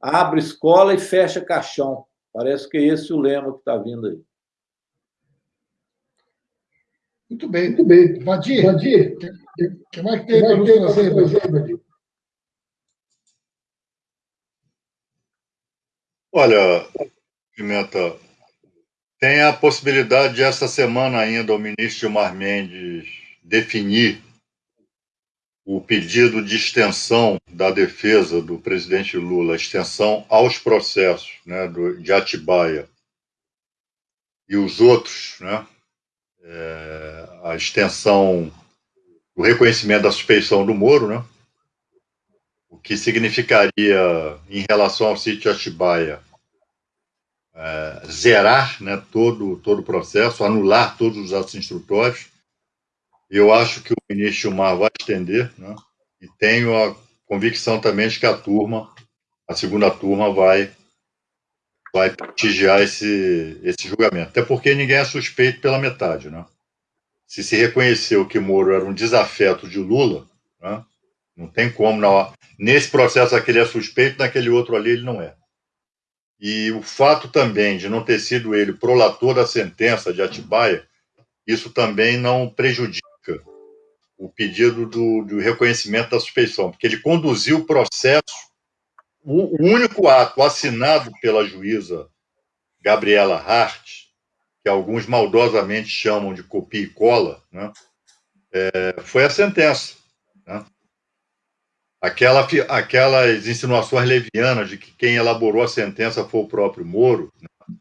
Speaker 3: Abre escola e fecha caixão. Parece que é esse o lema que está vindo aí.
Speaker 1: Muito bem, muito bem. Vadir, Vadir, o que mais que tem para nos trazer, Vadir?
Speaker 2: Olha, Pimenta, tem a possibilidade de essa semana ainda o ministro Gilmar Mendes definir o pedido de extensão da defesa do presidente Lula, extensão aos processos né, do, de Atibaia e os outros, né, é, a extensão do reconhecimento da suspeição do Moro, né, o que significaria, em relação ao sítio Atibaia, é, zerar né, todo, todo o processo, anular todos os atos instrutórios. Eu acho que o ministro Gilmar vai estender, né, e tenho a convicção também de que a turma, a segunda turma, vai, vai prestigiar esse, esse julgamento. Até porque ninguém é suspeito pela metade. Né? Se se reconheceu que Moro era um desafeto de Lula, né, não tem como, não, nesse processo aquele é suspeito, naquele outro ali ele não é. E o fato também de não ter sido ele prolator da sentença de Atibaia, isso também não prejudica o pedido do, do reconhecimento da suspeição, porque ele conduziu o processo, o, único ato assinado pela juíza Gabriela Hart, que alguns maldosamente chamam de copia e cola, né, é, foi a sentença. Né? Aquela, aquelas insinuações levianas de que quem elaborou a sentença foi o próprio Moro, né?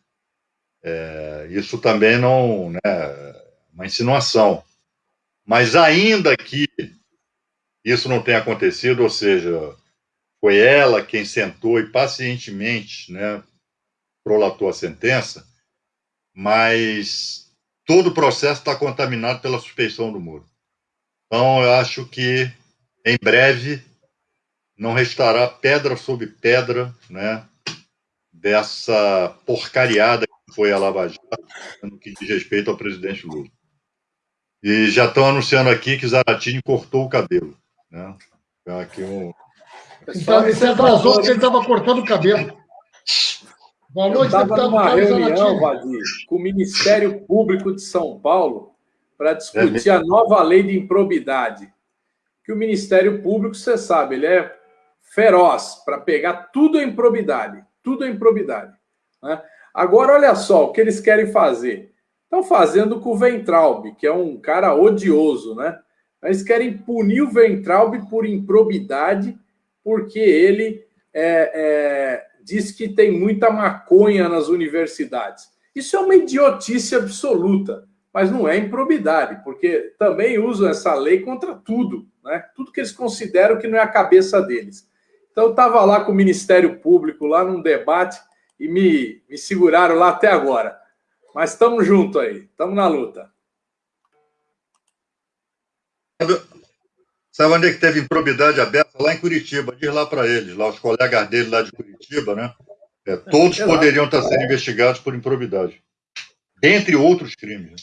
Speaker 2: é, isso também não né, uma insinuação. Mas ainda que isso não tenha acontecido, ou seja, foi ela quem sentou e pacientemente né, prolatou a sentença, mas todo o processo está contaminado pela suspeição do Moro. Então, eu acho que, em breve, não restará pedra sobre pedra, né, dessa porcariada que foi a Lava Jato, no que diz respeito ao presidente Lula. E já estão anunciando aqui que Zaratini cortou o cabelo. Né? Aqui um...
Speaker 1: Então, ele se atrasou porque ele estava cortando o cabelo.
Speaker 4: Boa noite, Eu estava numa reunião, Vadir, com o Ministério Público de São Paulo para discutir é a nova lei de improbidade. Que o Ministério Público, você sabe, ele é feroz para pegar tudo em probidade, tudo em probidade. Né? Agora, olha só o que eles querem fazer. Estão fazendo com o Ventralbe, que é um cara odioso, né? Eles querem punir o Ventralbe por improbidade, porque ele é, é, diz que tem muita maconha nas universidades. Isso é uma idiotice absoluta, mas não é improbidade, porque também usam essa lei contra tudo, né? Tudo que eles consideram que não é a cabeça deles. Então, eu estava lá com o Ministério Público, lá num debate, e me, me seguraram lá até agora. Mas estamos juntos aí, estamos na luta.
Speaker 2: Sabe onde é que teve improbidade aberta? Lá em Curitiba. Diz lá para eles, lá os colegas dele lá de Curitiba, né? É, todos é, poderiam estar sendo investigados por improbidade. Dentre outros crimes. Né?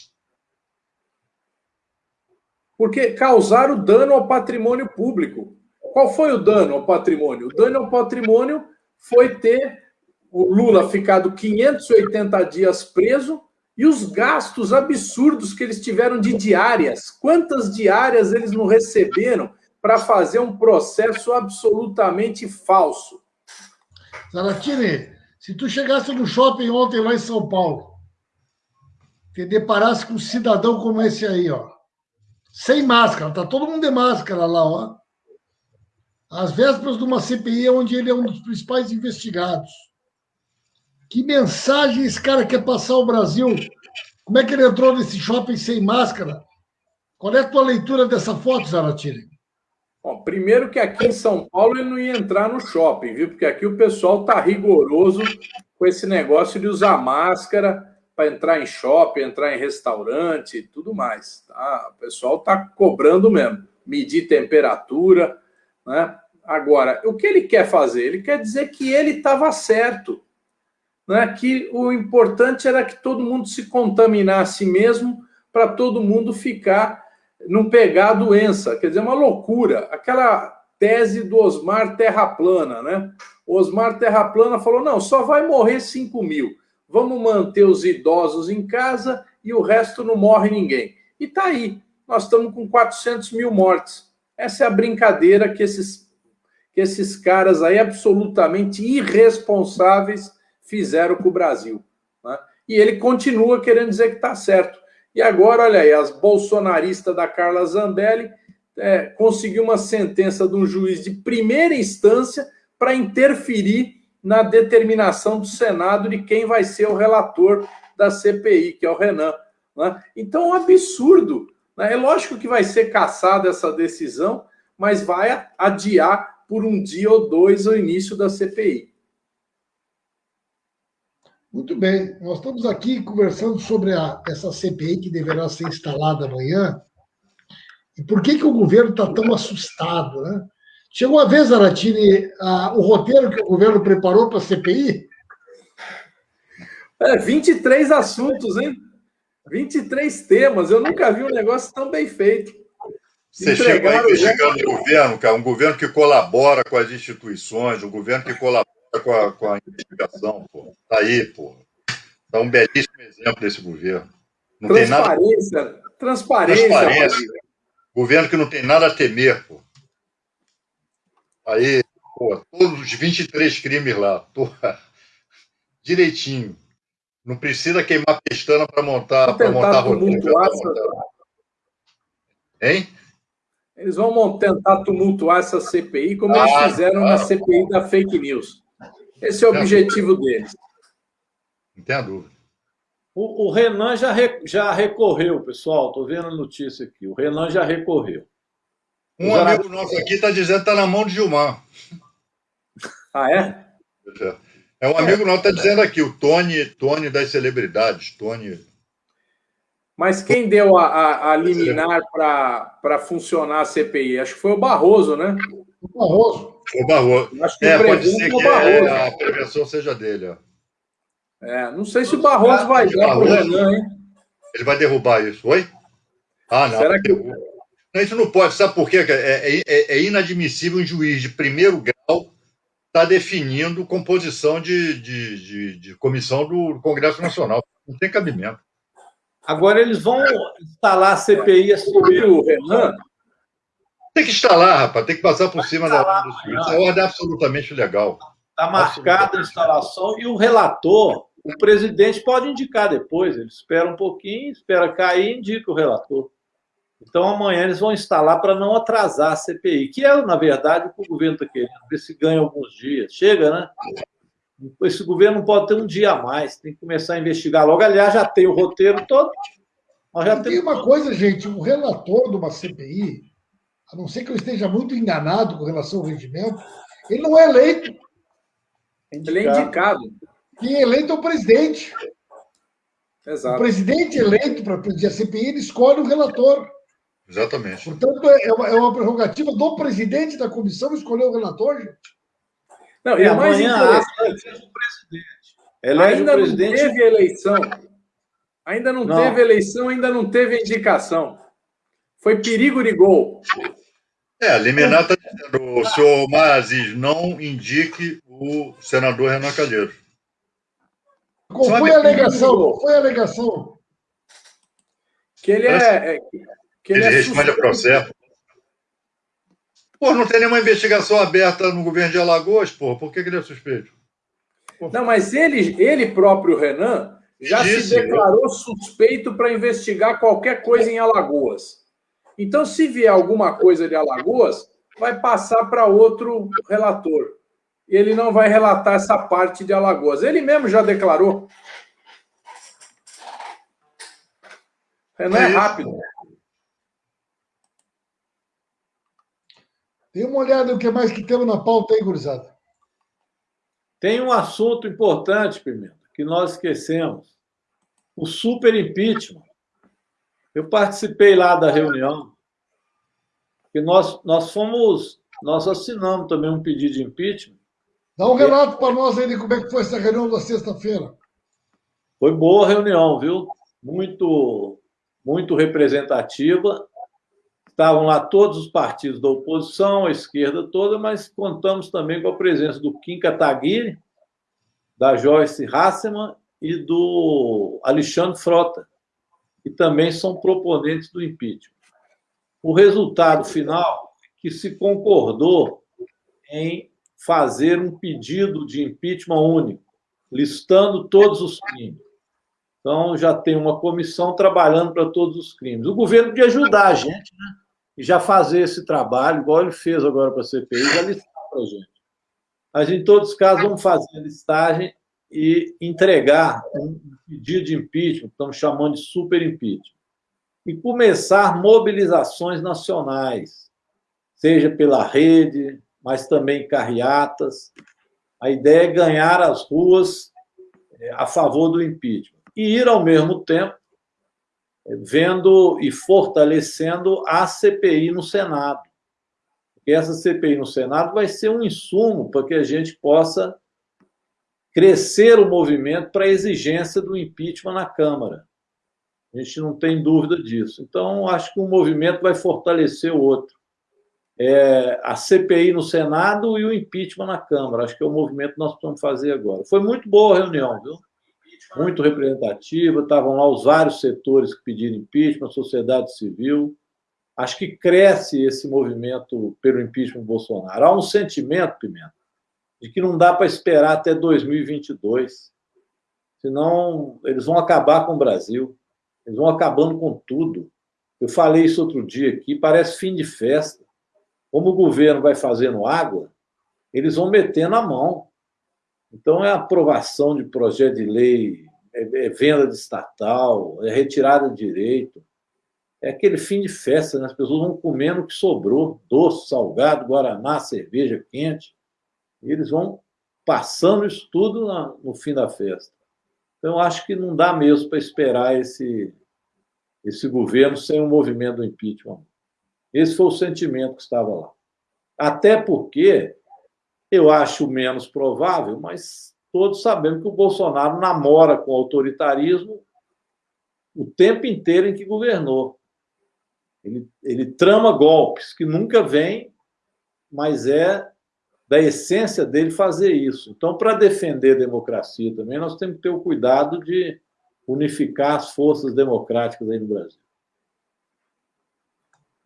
Speaker 4: Porque causaram dano ao patrimônio público. Qual foi o dano ao patrimônio? O dano ao patrimônio foi ter o Lula ficado 580 dias preso e os gastos absurdos que eles tiveram de diárias. Quantas diárias eles não receberam para fazer um processo absolutamente falso.
Speaker 1: Zaratini, se tu chegasse no shopping ontem lá em São Paulo, te deparasse com um cidadão como esse aí, ó, sem máscara, tá todo mundo de máscara lá, ó. Às vésperas de uma CPI onde ele é um dos principais investigados. Que mensagem esse cara quer passar ao Brasil? Como é que ele entrou nesse shopping sem máscara? Qual é a tua leitura dessa foto, Zaratini?
Speaker 4: Bom, primeiro que aqui em São Paulo ele não ia entrar no shopping, viu? Porque aqui o pessoal tá rigoroso com esse negócio de usar máscara para entrar em shopping, entrar em restaurante e tudo mais. Tá? O pessoal tá cobrando mesmo, medir temperatura, né? Agora, o que ele quer fazer? Ele quer dizer que ele estava certo, né? Que o importante era que todo mundo se contaminasse mesmo para todo mundo ficar não pegar a doença. Quer dizer, uma loucura. Aquela tese do Osmar Terra Plana, né? O Osmar Terra Plana falou: não, só vai morrer 5 mil. Vamos manter os idosos em casa e o resto não morre ninguém. E tá aí. Nós estamos com 400 mil mortes. Essa é a brincadeira que esses, que esses caras aí, absolutamente irresponsáveis, fizeram com o Brasil. Né? E ele continua querendo dizer que está certo. E agora, olha aí, as bolsonaristas da Carla Zambelli é, conseguiu uma sentença de um juiz de primeira instância para interferir na determinação do Senado de quem vai ser o relator da CPI, que é o Renan. Né? Então, é um absurdo. Né? É lógico que vai ser caçada essa decisão, mas vai adiar por um dia ou dois o início da CPI.
Speaker 1: Muito bem, nós estamos aqui conversando sobre a, essa CPI que deverá ser instalada amanhã. E por que, que o governo está tão assustado? Né? Chegou a vez, Aratini, a, o roteiro que o governo preparou para a CPI?
Speaker 4: É, 23 assuntos, hein? 23 temas. Eu nunca vi um negócio tão bem feito.
Speaker 2: Você chega investigando o governo, cara, um governo que colabora com as instituições, um governo que colabora com a, com a investigação, pô. Tá aí, pô. Tá um belíssimo exemplo desse governo.
Speaker 4: Não transparência, nada... transparência. Transparência.
Speaker 2: Governo que não tem nada a temer, pô. Aí, pô, todos os 23 crimes lá, porra, direitinho. Não precisa queimar pestana para montar, para montar roteiro. Hein?
Speaker 4: Eles vão tentar tumultuar essa CPI, como ah, eles fizeram ah, na CPI da fake news. Esse é o objetivo deles.
Speaker 2: Não tem a dúvida.
Speaker 3: O, o Renan já, re, já recorreu, pessoal. Estou vendo a notícia aqui. O Renan já recorreu.
Speaker 2: Um já... amigo nosso aqui está dizendo que está na mão de Gilmar.
Speaker 4: Ah, é?
Speaker 2: É um amigo é. nosso que está dizendo aqui, o Tony, Tony das celebridades. Tony.
Speaker 4: Mas quem deu a, a, a liminar para funcionar a CPI? Acho que foi o Barroso, né?
Speaker 1: O Barroso.
Speaker 2: O Barroso. Acho que é, pode ser que Barroso. a prevenção seja dele. Ó.
Speaker 4: É, não sei se o Barroso vai dar para o Renan, hein?
Speaker 2: Ele vai derrubar isso. Oi? Ah, não. Será que... Não, isso não pode. Sabe por quê? É, é, é inadmissível um juiz de primeiro grau estar tá definindo composição de, de, de, de comissão do Congresso Nacional. Não tem cabimento.
Speaker 3: Agora eles vão instalar a CPI sobre o Renan
Speaker 2: tem que instalar, rapaz, tem que passar por cima da ordem do Suíço. A ordem é absolutamente legal.
Speaker 3: Está marcada a instalação e o relator, o presidente pode indicar depois. Ele espera um pouquinho, espera cair e indica o relator. Então amanhã eles vão instalar para não atrasar a CPI, que é, na verdade, o que o governo está querendo, ver se ganha alguns dias. Chega, né? Esse governo não pode ter um dia a mais, tem que começar a investigar logo. Aliás, já tem o roteiro todo.
Speaker 1: Já tem uma coisa, gente: o relator de uma CPI a não ser que eu esteja muito enganado com relação ao regimento, ele não é eleito.
Speaker 4: Ele é indicado.
Speaker 1: Quem é eleito é o presidente. Exato. O presidente eleito para presidir a CPI, ele escolhe o relator.
Speaker 2: Exatamente.
Speaker 1: Portanto, é uma, é uma prerrogativa do presidente da comissão escolher o relator, gente.
Speaker 4: Não, e é mais interessante. O presidente. Elege ainda o presidente. não teve eleição. Ainda não, não, teve eleição, ainda não teve indicação. Foi perigo de gol.
Speaker 2: É, a liminar está dizendo, o senhor Maziz não indique o senador Renan Calheiros.
Speaker 1: Qual foi a alegação? Qual foi a alegação?
Speaker 4: Que ele é. é que
Speaker 2: ele, ele é responde a processo. Pô, não tem nenhuma investigação aberta no governo de Alagoas, pô. Por que, que ele é suspeito?
Speaker 4: Não, mas ele, ele próprio, Renan, já Disse, se declarou suspeito para investigar qualquer coisa em Alagoas. Então, se vier alguma coisa de Alagoas, vai passar para outro relator. E ele não vai relatar essa parte de Alagoas. Ele mesmo já declarou. Renan é, é rápido.
Speaker 1: Dê uma olhada no que mais que temos na pauta aí, gurizada.
Speaker 3: Tem um assunto importante, Pimenta, que nós esquecemos. O super impeachment. Eu participei lá da reunião, que nós, nós fomos, nós assinamos também um pedido de impeachment.
Speaker 1: Dá um relato para nós aí de como é que foi essa reunião da sexta-feira.
Speaker 3: Foi boa a reunião, viu? Muito, muito representativa. Estavam lá todos os partidos da oposição, a esquerda toda, mas contamos também com a presença do Kim Kataguiri, da Joyce Hasseman e do Alexandre Frota, que também são proponentes do impeachment. O resultado final é que se concordou em fazer um pedido de impeachment único, listando todos os crimes. Então, já tem uma comissão trabalhando para todos os crimes. O governo podia ajudar a gente, né? E já fazer esse trabalho, igual ele fez agora para a CPI, já listar para a gente. Mas, em todos os casos, vamos fazer a listagem e entregar um pedido de impeachment, que estamos chamando de super impeachment, e começar mobilizações nacionais, seja pela rede, mas também carreatas. A ideia é ganhar as ruas é, a favor do impeachment e ir, ao mesmo tempo, vendo e fortalecendo a CPI no Senado. Porque essa CPI no Senado vai ser um insumo para que a gente possa crescer o movimento para a exigência do impeachment na Câmara. A gente não tem dúvida disso. Então, acho que um movimento vai fortalecer o outro. É, a CPI no Senado e o impeachment na Câmara. Acho que é o movimento que nós precisamos fazer agora. Foi muito boa a reunião, viu? Muito representativa. Estavam lá os vários setores que pediram impeachment, a sociedade civil. Acho que cresce esse movimento pelo impeachment do Bolsonaro. Há um sentimento, Pimenta, de que não dá para esperar até 2022, senão eles vão acabar com o Brasil, eles vão acabando com tudo. Eu falei isso outro dia aqui, parece fim de festa. Como o governo vai fazendo água, eles vão metendo a mão. Então, é aprovação de projeto de lei, é, é venda de estatal, é retirada de direito. É aquele fim de festa, né? as pessoas vão comendo o que sobrou: doce, salgado, guaraná, cerveja quente. E eles vão passando isso tudo no fim da festa. Então, acho que não dá mesmo para esperar esse, esse governo sem o um movimento do impeachment. Esse foi o sentimento que estava lá. Até porque eu acho menos provável, mas todos sabemos que o Bolsonaro namora com o autoritarismo o tempo inteiro em que governou. Ele, ele trama golpes que nunca vêm, mas é da essência dele fazer isso. Então, para defender a democracia também, nós temos que ter o cuidado de unificar as forças democráticas aí no Brasil.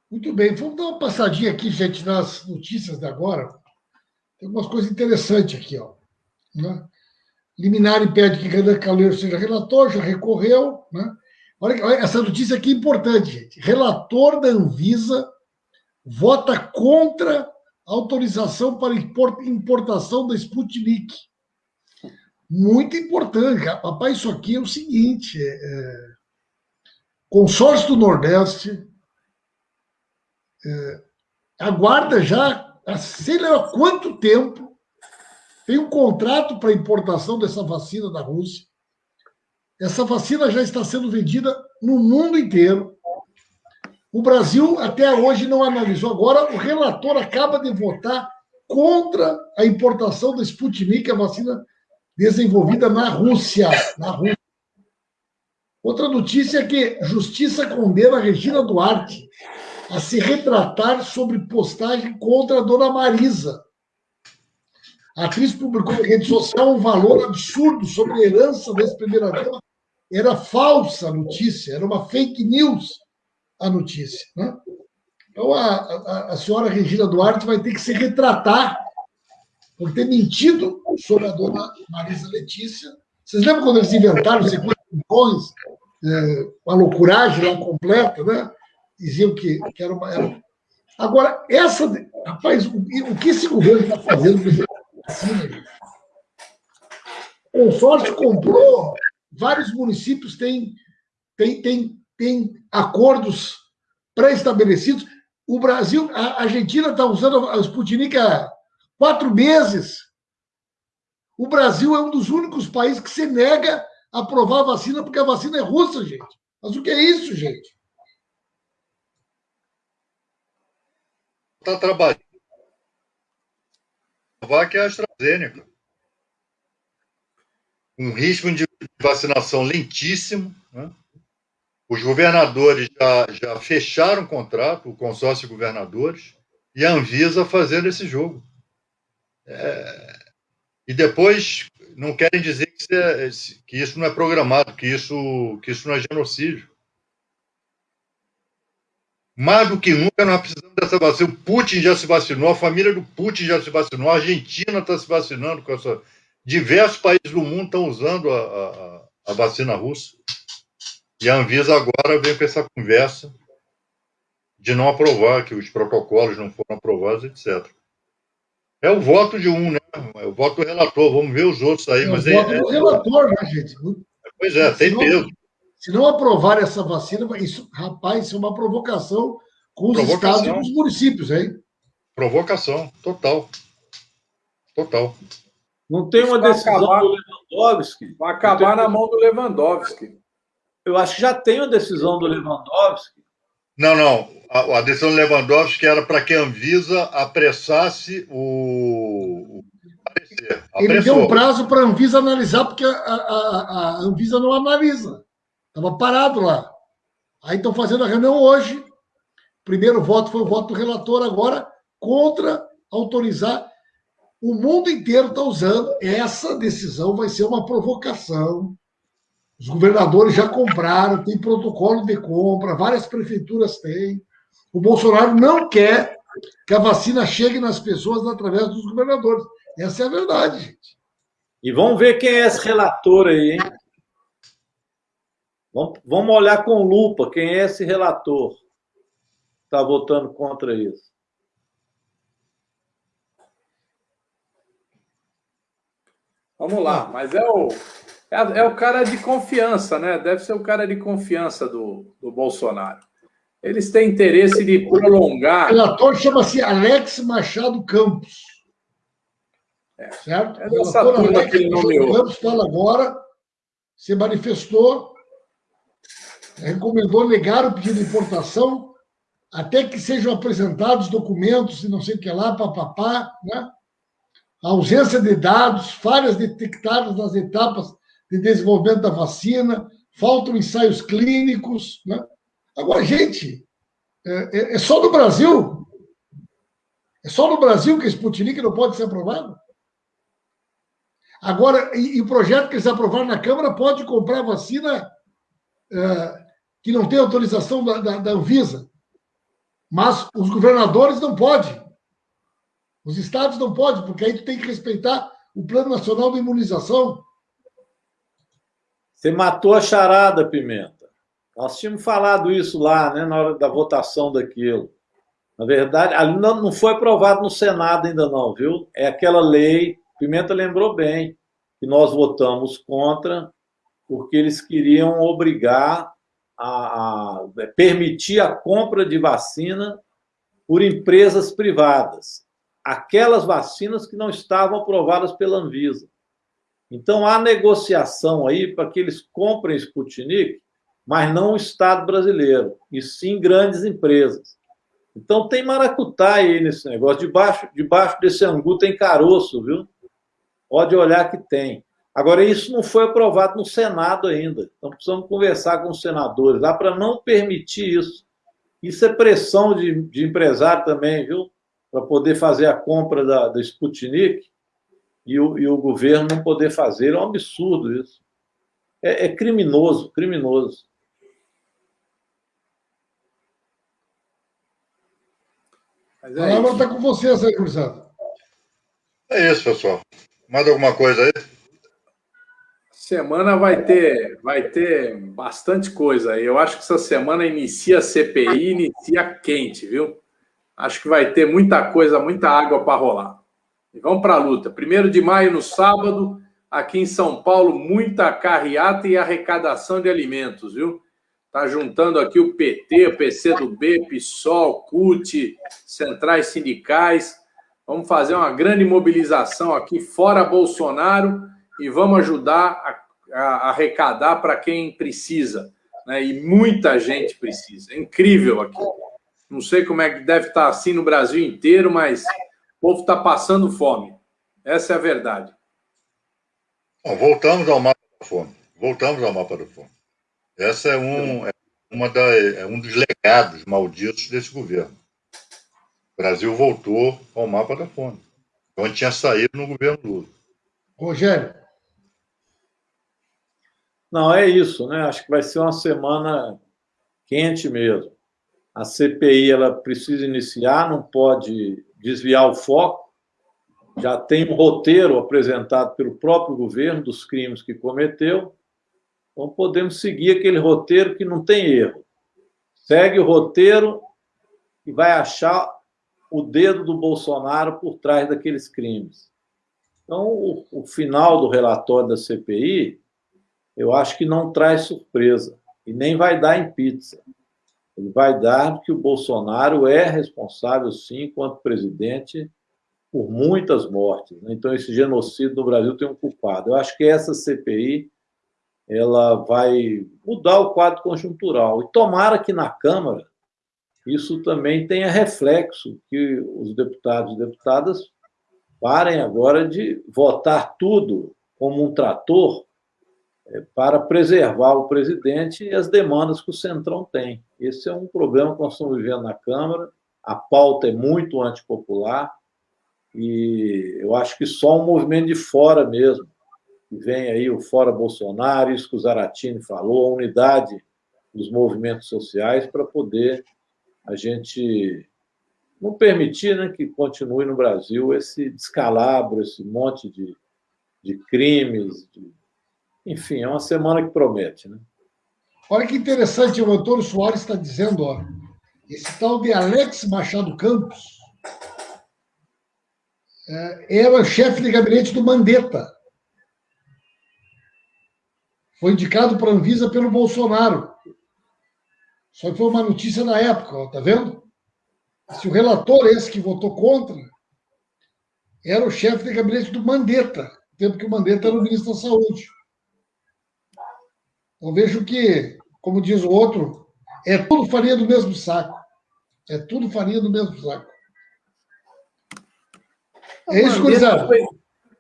Speaker 1: Muito bem, vamos dar uma passadinha aqui, gente, nas notícias de agora. Tem algumas coisas interessantes aqui. Ó, né? Liminar impede que Renan Calheiro seja relator, já recorreu. Né? Olha, olha, essa notícia aqui é importante, gente. Relator da Anvisa vota contra autorização para importação da Sputnik. Muito importante. Papai, isso aqui é o seguinte: é, é, consórcio do Nordeste é, aguarda já, sei lá quanto tempo, tem um contrato para importação dessa vacina da Rússia. Essa vacina já está sendo vendida no mundo inteiro. O Brasil até hoje não analisou. Agora, o relator acaba de votar contra a importação da Sputnik, a vacina desenvolvida na Rússia. Na Rússia. Outra notícia é que Justiça condena Regina Duarte a se retratar sobre postagem contra a dona Marisa. A atriz publicou na rede social um valor absurdo sobre a herança da ex-primeira-dama. Era falsa a notícia, era uma fake news a notícia. Né? Então, a, a, a senhora Regina Duarte vai ter que se retratar por ter mentido sobre a dona Marisa Letícia. Vocês lembram quando eles inventaram 50 milhões, é, uma loucuragem lá completa, né? Diziam que, que era uma. Era... Agora, essa. Rapaz, o, o que esse governo está fazendo assim, O consórcio comprou, vários municípios têm, têm, têm, têm acordos pré-estabelecidos. O Brasil, a Argentina está usando a Sputnik há quatro meses. O Brasil é um dos únicos países que se nega a aprovar a vacina porque a vacina é russa, gente. Mas o que é isso, gente?
Speaker 2: Está trabalhando. que é a AstraZeneca. Um ritmo de vacinação lentíssimo. Né? Os governadores já, já fecharam o contrato, o consórcio de governadores, e a Anvisa fazendo esse jogo. É, e depois não querem dizer que isso, é, que isso não é programado, que isso, que isso não é genocídio. Mais do que nunca nós precisamos dessa vacina. O Putin já se vacinou, a família do Putin já se vacinou, a Argentina está se vacinando com essa. Diversos países do mundo estão usando a, a, a vacina russa. E a Anvisa agora vem com essa conversa de não aprovar, que os protocolos não foram aprovados, etc. É o voto de um, né? É o voto do relator. Vamos ver os outros aí. É mas
Speaker 1: o voto é, do relator, né, gente?
Speaker 2: Pois é, tem peso.
Speaker 1: Se não aprovar essa vacina, isso, rapaz, isso é uma provocação com os provocação. estados e com os municípios, hein?
Speaker 2: Provocação, total. Total.
Speaker 3: Não tem uma decisão acabar, do Lewandowski.
Speaker 4: Vai acabar na mão do Lewandowski.
Speaker 3: Eu acho que já tem uma decisão do Lewandowski.
Speaker 2: Não, não a, a decisão do Lewandowski era para que a Anvisa apressasse o,
Speaker 1: parecer. Ele deu um prazo para a Anvisa analisar, porque a, a, a Anvisa não analisa. Estava parado lá. Aí estão fazendo a reunião hoje. Primeiro voto foi o voto do relator, agora contra autorizar. O mundo inteiro está usando. Essa decisão vai ser uma provocação. Os governadores já compraram, tem protocolo de compra, várias prefeituras têm. O Bolsonaro não quer que a vacina chegue nas pessoas através dos governadores. Essa é a verdade, gente.
Speaker 3: E vamos ver quem é esse relator aí, hein? Vamos olhar com lupa quem é esse relator que está votando contra isso.
Speaker 4: Vamos lá, mas é o, é, é, o cara de confiança, né? Deve ser o cara de confiança do, do Bolsonaro. Eles têm interesse de prolongar.
Speaker 1: O relator chama-se Alex Machado Campos. É. Certo? É o relator Alex Machado Campos fala agora, se manifestou, recomendou negar o pedido de importação até que sejam apresentados documentos e não sei o que lá, papapá, né? A ausência de dados, falhas detectadas nas etapas de desenvolvimento da vacina, faltam ensaios clínicos, né? Agora, gente, é, é, é só no Brasil? É só no Brasil que a Sputnik não pode ser aprovado? Agora, e, e, o projeto que eles aprovaram na Câmara pode comprar vacina é, que não tem autorização da, da, da Anvisa. Mas os governadores não podem. Os estados não podem, porque aí tu tem que respeitar o Plano Nacional de Imunização.
Speaker 3: Você matou a charada, Pimenta. Nós tínhamos falado isso lá, né, na hora da votação daquilo. Na verdade, ali não, não foi aprovado no Senado ainda não, viu? É aquela lei, Pimenta lembrou bem, que nós votamos contra, porque eles queriam obrigar a, a é, permitir a compra de vacina por empresas privadas. Aquelas vacinas que não estavam aprovadas pela Anvisa. Então, há negociação aí para que eles comprem Sputnik mas não o Estado brasileiro, e sim grandes empresas. Então tem maracutá aí nesse negócio. Debaixo, debaixo desse angu tem caroço, viu? Pode olhar que tem. Agora, isso não foi aprovado no Senado ainda. Então precisamos conversar com os senadores lá para não permitir isso. Isso é pressão de, de empresário também, viu? Para poder fazer a compra da, da Sputnik e o, e o governo não poder fazer. É um absurdo isso. É, é criminoso, criminoso.
Speaker 1: Mas é a palavra está com vocês aí, Cruzado.
Speaker 2: É isso, pessoal. Mais alguma coisa aí?
Speaker 4: Semana vai ter, vai ter bastante coisa aí. Eu acho que essa semana inicia a CPI, inicia quente, viu? Acho que vai ter muita coisa, muita água para rolar. E vamos para a luta. Primeiro de maio, no sábado, aqui em São Paulo, muita carreata e arrecadação de alimentos, viu? Está juntando aqui o PT, o PCdoB, PSOL, CUT, centrais sindicais. Vamos fazer uma grande mobilização aqui fora Bolsonaro e vamos ajudar a, a arrecadar para quem precisa. Né? E muita gente precisa. É incrível aqui. Não sei como é que deve estar assim no Brasil inteiro, mas o povo está passando fome. Essa é a verdade.
Speaker 2: Bom, voltamos ao mapa da fome. Voltamos ao mapa da fome. Essa é um, é uma da, é um dos legados malditos desse governo. O Brasil voltou ao mapa da fome, onde tinha saído no governo Lula.
Speaker 1: Rogério.
Speaker 3: Não, é isso, né? Acho que vai ser uma semana quente mesmo. A CPI ela precisa iniciar, não pode desviar o foco. Já tem um roteiro apresentado pelo próprio governo dos crimes que cometeu. Então, podemos seguir aquele roteiro que não tem erro. Segue o roteiro e vai achar o dedo do Bolsonaro por trás daqueles crimes. Então, o, o final do relatório da CPI, eu acho que não traz surpresa e nem vai dar em pizza. Ele vai dar que o Bolsonaro é responsável, sim, enquanto presidente, por muitas mortes. Né? Então, esse genocídio no Brasil tem um culpado. Eu acho que essa CPI ela vai mudar o quadro conjuntural. E tomara que na Câmara isso também tenha reflexo, que os deputados e deputadas parem agora de votar tudo como um trator para preservar o presidente e as demandas que o Centrão tem. Esse é um problema que nós estamos vivendo na Câmara, a pauta é muito antipopular e eu acho que só um movimento de fora mesmo vem aí o Fora Bolsonaro, isso que o Zaratini falou, a unidade dos movimentos sociais para poder a gente não permitir né, que continue no Brasil esse descalabro, esse monte de, de crimes. De... Enfim, é uma semana que promete. Né?
Speaker 1: Olha que interessante, o Antônio Soares está dizendo, ó, esse tal de Alex Machado Campos é, era chefe de gabinete do Mandetta. Foi indicado para a Anvisa pelo Bolsonaro. Só que foi uma notícia na época, ó, tá vendo? Se o relator, esse que votou contra, era o chefe de gabinete do Mandetta, tempo que o Mandetta era o ministro da Saúde. Então vejo que, como diz o outro, é tudo farinha do mesmo saco. É tudo farinha do mesmo saco.
Speaker 4: É isso, Cruzado.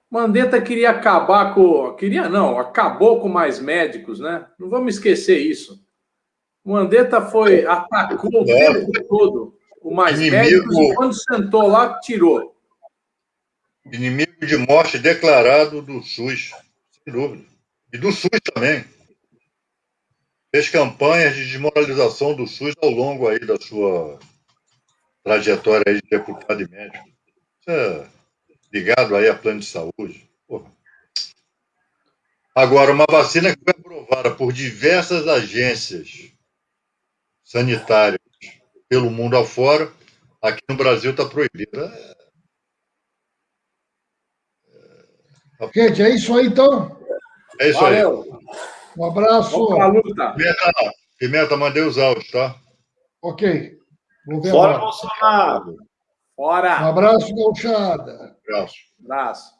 Speaker 4: Mandetta queria acabar com. Queria não, acabou com mais médicos, né? Não vamos esquecer isso. Mandetta foi, atacou o tempo todo o mais Inimigo... médicos e quando sentou lá, tirou.
Speaker 2: Inimigo de morte declarado do SUS, sem dúvida. E do SUS também. Fez campanhas de desmoralização do SUS ao longo aí da sua trajetória aí de deputado e médico. É ligado aí a plano de saúde. Porra. Agora, uma vacina que foi aprovada por diversas agências sanitárias pelo mundo afora, aqui no Brasil está proibida.
Speaker 1: Gente, é isso aí então?
Speaker 2: É isso Valeu. aí.
Speaker 1: Um abraço.
Speaker 2: Pimenta, Pimenta, mandei os áudios, tá?
Speaker 1: Ok.
Speaker 3: Vou ver Fora Bolsonaro.
Speaker 1: Fora. Um abraço, gauchada.
Speaker 2: Abraço.
Speaker 4: Abraço.